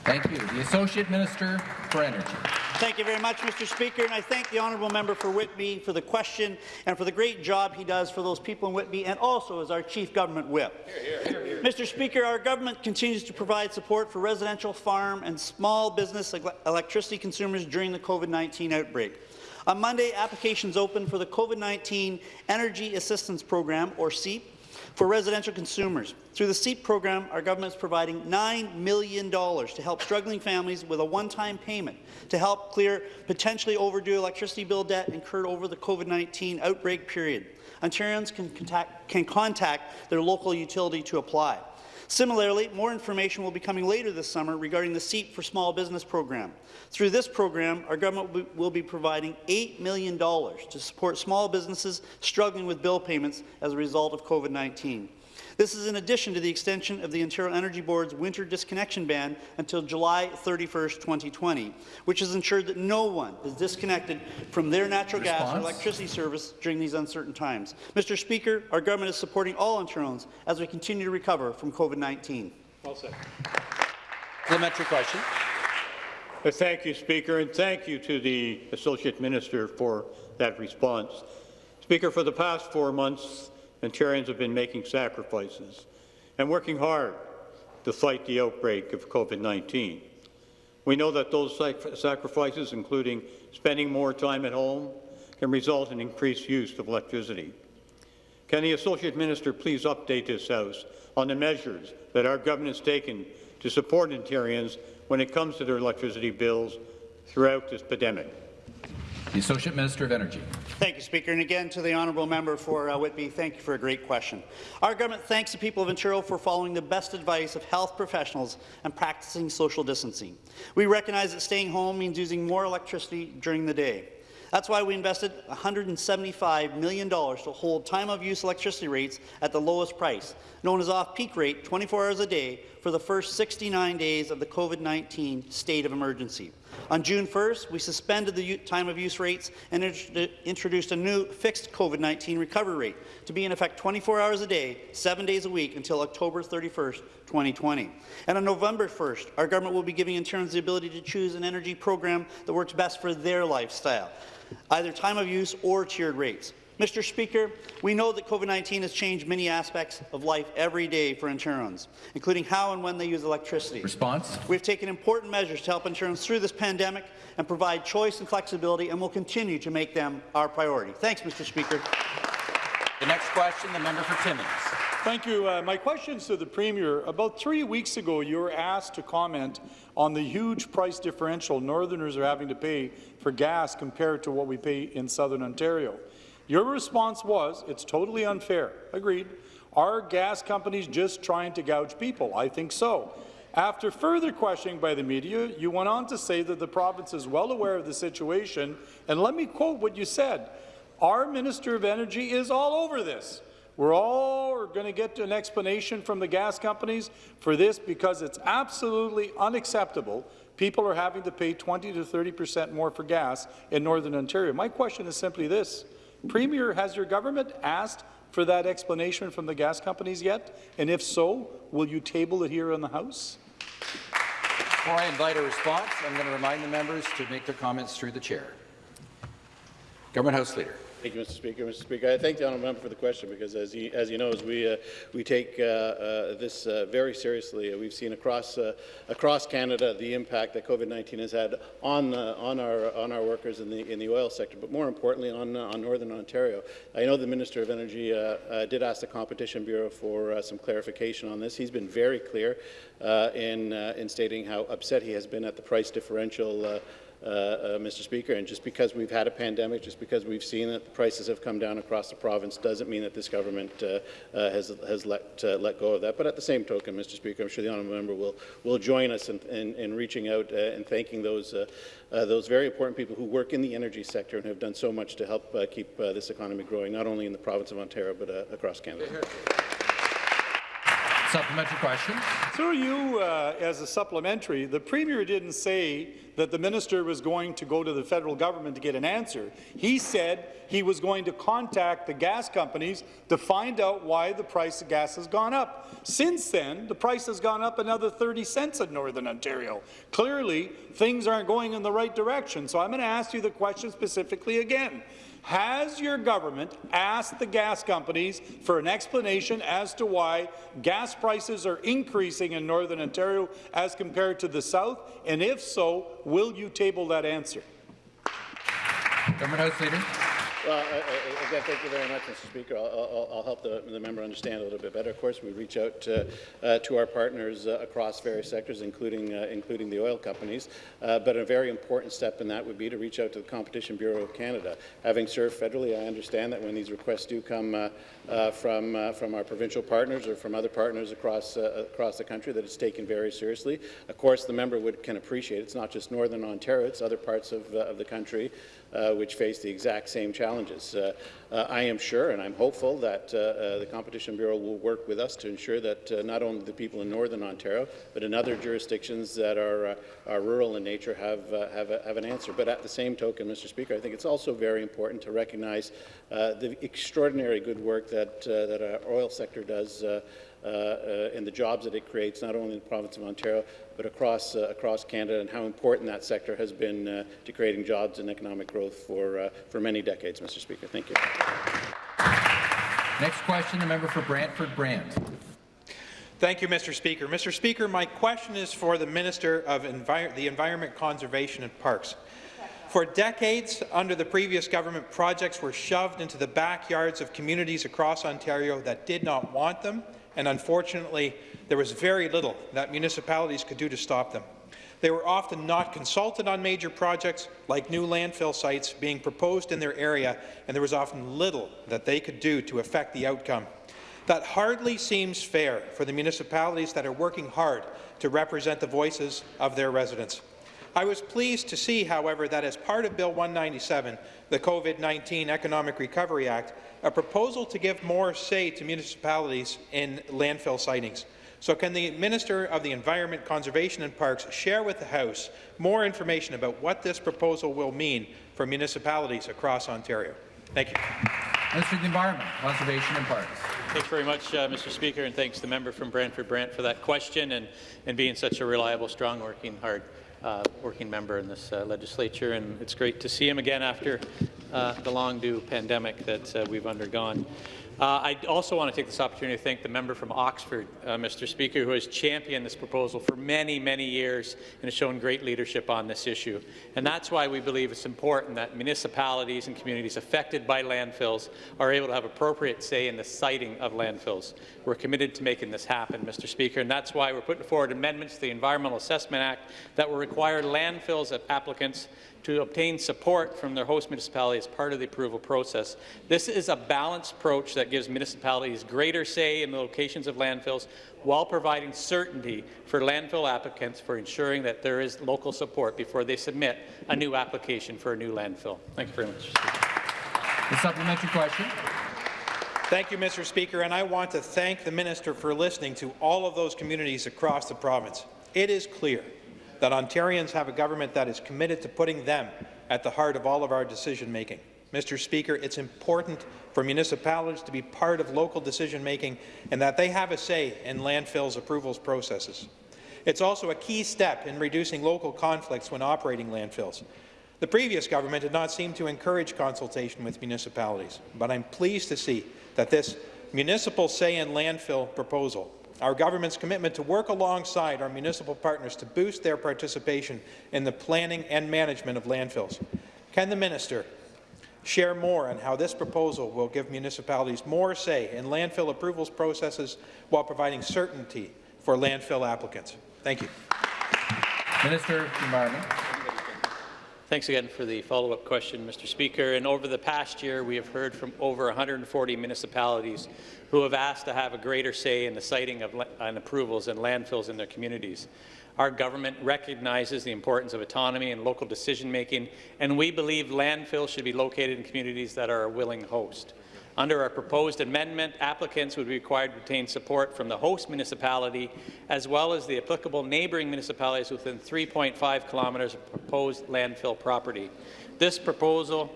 Thank you. The Associate Minister for Energy. Thank you very much, Mr. Speaker, and I thank the honourable member for Whitby for the question and for the great job he does for those people in Whitby and also as our Chief Government Whip. Mr. Speaker, our government continues to provide support for residential, farm and small business electricity consumers during the COVID-19 outbreak. On Monday, applications opened for the COVID-19 Energy Assistance Program, or CEAP, For residential consumers, through the CEAP program, our government is providing $9 million to help struggling families with a one-time payment to help clear potentially overdue electricity bill debt incurred over the COVID-19 outbreak period. Ontarians can contact, can contact their local utility to apply. Similarly, more information will be coming later this summer regarding the CEAP for Small Business program. Through this program, our government will be providing $8 million to support small businesses struggling with bill payments as a result of COVID-19. This is in addition to the extension of the Ontario Energy Board's winter disconnection ban until July 31, 2020, which has ensured that no one is disconnected from their natural Response? gas or electricity service during these uncertain times. Mr. Speaker, our government is supporting all Ontarians as we continue to recover from COVID-19. Well said. Supplementary question. Thank you, Speaker, and thank you to the Associate Minister for that response. Speaker, for the past four months, Ontarians have been making sacrifices and working hard to fight the outbreak of COVID-19. We know that those sacrifices, including spending more time at home, can result in increased use of electricity. Can the Associate Minister please update this House on the measures that our government has taken to support Ontarians when it comes to their electricity bills throughout this pandemic? The Associate Minister of Energy. Thank you, Speaker. And again, to the honourable member for uh, Whitby, thank you for a great question. Our government thanks the people of Ontario for following the best advice of health professionals and practicing social distancing. We recognize that staying home means using more electricity during the day. That's why we invested $175 million to hold time-of-use electricity rates at the lowest price, known as off-peak rate, 24 hours a day, for the first 69 days of the COVID-19 state of emergency. On June 1st, we suspended the time-of-use rates and introduced a new fixed COVID-19 recovery rate to be in effect 24 hours a day, seven days a week until October 31st, 2020. And on November 1st, our government will be giving Ontarians the ability to choose an energy program that works best for their lifestyle, either time of use or tiered rates. Mr. Speaker, we know that COVID-19 has changed many aspects of life every day for Ontarians, including how and when they use electricity. Response? We've taken important measures to help Ontarians through this pandemic and provide choice and flexibility, and will continue to make them our priority. Thanks, Mr. Speaker. The next question, the member for Timmins. Thank you. Uh, my question is to the Premier. About three weeks ago, you were asked to comment on the huge price differential Northerners are having to pay for gas compared to what we pay in Southern Ontario. Your response was, it's totally unfair. Agreed. Are gas companies just trying to gouge people? I think so. After further questioning by the media, you went on to say that the province is well aware of the situation, and let me quote what you said. Our Minister of Energy is all over this. We're all going to get an explanation from the gas companies for this because it's absolutely unacceptable. People are having to pay 20 to 30 percent more for gas in Northern Ontario. My question is simply this. Premier, has your government asked for that explanation from the gas companies yet? And if so, will you table it here in the House? Before I invite a response, I'm going to remind the members to make their comments through the chair. Government House Leader. Thank you, Mr. Speaker. Mr. Speaker, I thank the honourable member for the question because, as he, as he knows, we uh, we take uh, uh, this uh, very seriously. We've seen across uh, across Canada the impact that COVID-19 has had on uh, on our on our workers in the in the oil sector, but more importantly on on Northern Ontario. I know the Minister of Energy did ask the Competition Bureau for some clarification on this. He's been very clear in in stating how upset he has been at the price differential. Uh, uh, Mr. Speaker. And just because we've had a pandemic, just because we've seen that the prices have come down across the province, doesn't mean that this government uh, uh has has let uh, let go of that. But at the same token, Mr. Speaker, I'm sure the honourable member will will join us in, in, in reaching out uh, and thanking those those very important people who work in the energy sector and have done so much to help keep this economy growing, not only in the province of Ontario but across Canada. Supplementary question. Through you, uh, as a supplementary, the Premier didn't say that the minister was going to go to the federal government to get an answer. He said he was going to contact the gas companies to find out why the price of gas has gone up. Since then, the price has gone up another 30 cents in Northern Ontario. Clearly, things aren't going in the right direction, so I'm going to ask you the question specifically again. Has your government asked the gas companies for an explanation as to why gas prices are increasing in Northern Ontario as compared to the South? And if so, will you table that answer? Government House Leader. Well, Again, thank you very much, Mr. Speaker. I'll, I'll, I'll help the, the, member understand a little bit better. Of course, we reach out uh, uh, to our partners uh, across various sectors, including uh, including the oil companies. Uh, but a very important step in that would be to reach out to the Competition Bureau of Canada. Having served federally, I understand that when these requests do come uh, from from our provincial partners or from other partners across across the country, that it's taken very seriously. Of course, the member would can appreciate it's not just Northern Ontario; it's other parts of of the country uh, which face the exact same challenges. Uh, uh, I am sure and I'm hopeful that the Competition Bureau will work with us to ensure that not only the people in Northern Ontario, but in other jurisdictions that are, are rural in nature have, have, a, have, an answer. But at the same token, Mr. Speaker, I think it's also very important to recognize the extraordinary good work that, that our oil sector does uh, uh, and the jobs that it creates, not only in the province of Ontario, but across, uh, across Canada, and how important that sector has been to creating jobs and economic growth for, for many decades, Mr. Speaker. Thank you. Next question, the member for Brantford Brant. Thank you, Mr. Speaker. Mr. Speaker, my question is for the Minister of Envi the Environment, Conservation and Parks. For decades, under the previous government, projects were shoved into the backyards of communities across Ontario that did not want them and unfortunately, there was very little that municipalities could do to stop them. They were often not consulted on major projects, like new landfill sites being proposed in their area, and there was often little that they could do to affect the outcome. That hardly seems fair for the municipalities that are working hard to represent the voices of their residents. I was pleased to see, however, that as part of Bill 197, the COVID-19 Economic Recovery Act, a proposal to give more say to municipalities in landfill sitings. So can the Minister of the Environment, Conservation and Parks share with the House more information about what this proposal will mean for municipalities across Ontario? Thank you. Minister of the Environment, Conservation and Parks. Thanks very much, uh, Mr. Speaker, and thanks to the member from Brantford Brant for that question and, and being such a reliable, strong, working hard uh, working member in this uh, legislature, and it's great to see him again after uh, the long-due pandemic that uh, we've undergone. Uh, I also want to take this opportunity to thank the member from Oxford, uh, Mr. Speaker, who has championed this proposal for many, many years and has shown great leadership on this issue. And that's why we believe it's important that municipalities and communities affected by landfills are able to have appropriate say in the siting of landfills. We're committed to making this happen, Mr. Speaker, and that's why we're putting forward amendments to the Environmental Assessment Act that will require landfills applicants to obtain support from their host municipality as part of the approval process. This is a balanced approach that gives municipalities greater say in the locations of landfills while providing certainty for landfill applicants for ensuring that there is local support before they submit a new application for a new landfill. Thank you very much. The supplementary question. Thank you, Mr. Speaker, and I want to thank the minister for listening to all of those communities across the province. It is clear that Ontarians have a government that is committed to putting them at the heart of all of our decision-making. Mr. Speaker, it's important for municipalities to be part of local decision-making and that they have a say in landfills approvals processes. It's also a key step in reducing local conflicts when operating landfills. The previous government did not seem to encourage consultation with municipalities, but I'm pleased to see that this municipal say in landfill proposal our government's commitment to work alongside our municipal partners to boost their participation in the planning and management of landfills. Can the minister share more on how this proposal will give municipalities more say in landfill approvals processes while providing certainty for landfill applicants? Thank you. Minister of Environment. Thanks again for the follow-up question, Mr. Speaker. And over the past year, we have heard from over 140 municipalities who have asked to have a greater say in the siting of and approvals and landfills in their communities. Our government recognizes the importance of autonomy and local decision-making, and we believe landfills should be located in communities that are a willing host. Under our proposed amendment, applicants would be required to obtain support from the host municipality as well as the applicable neighbouring municipalities within 3.5 kilometres of proposed landfill property. This proposal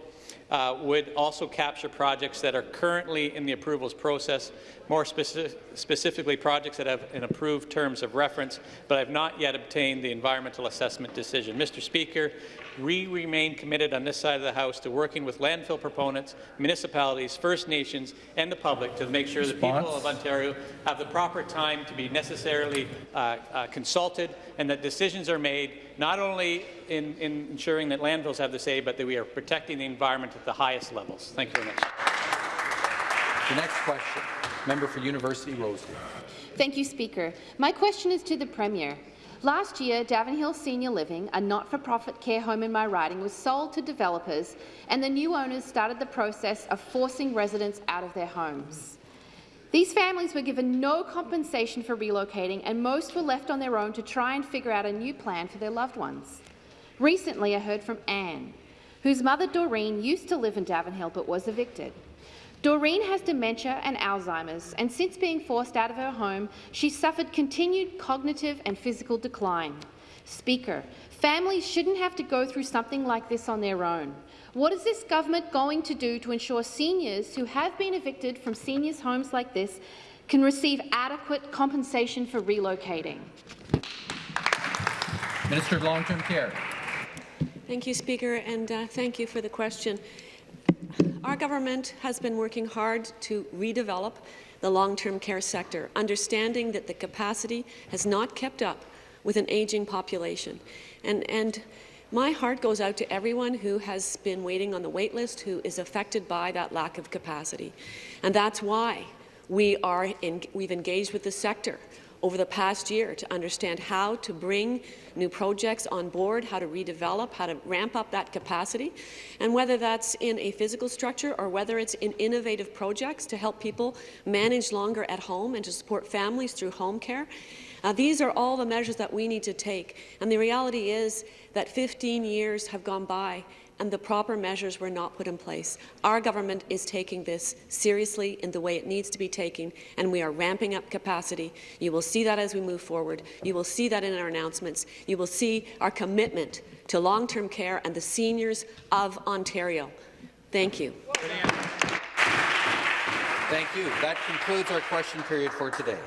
uh, would also capture projects that are currently in the approvals process, more speci specifically projects that have an approved terms of reference, but I have not yet obtained the environmental assessment decision. Mr. Speaker, we remain committed on this side of the House to working with landfill proponents, municipalities, First Nations, and the public to make sure Response. the people of Ontario have the proper time to be necessarily uh, uh, consulted and that decisions are made not only in, in, ensuring that landfills have the say, but that we are protecting the environment at the highest levels. Thank you very much. The next question, member for University Rosedale. Thank you, Speaker. My question is to the Premier. Last year, Davenhill Senior Living, a not-for-profit care home in my riding, was sold to developers, and the new owners started the process of forcing residents out of their homes. These families were given no compensation for relocating, and most were left on their own to try and figure out a new plan for their loved ones. Recently, I heard from Anne, whose mother Doreen used to live in Davenhill but was evicted. Doreen has dementia and Alzheimer's, and since being forced out of her home, she's suffered continued cognitive and physical decline. Speaker, families shouldn't have to go through something like this on their own. What is this government going to do to ensure seniors who have been evicted from seniors' homes like this can receive adequate compensation for relocating? Minister of Long-Term Care. Thank you, Speaker, and uh, thank you for the question. Our government has been working hard to redevelop the long-term care sector, understanding that the capacity has not kept up with an aging population. And, and my heart goes out to everyone who has been waiting on the wait list, who is affected by that lack of capacity. And that's why we are in, we've engaged with the sector over the past year to understand how to bring new projects on board, how to redevelop, how to ramp up that capacity, and whether that's in a physical structure or whether it's in innovative projects to help people manage longer at home and to support families through home care. Uh, these are all the measures that we need to take. And the reality is that 15 years have gone by and the proper measures were not put in place. Our government is taking this seriously in the way it needs to be taken, and we are ramping up capacity. You will see that as we move forward. You will see that in our announcements. You will see our commitment to long-term care and the seniors of Ontario. Thank you. Thank you. That concludes our question period for today.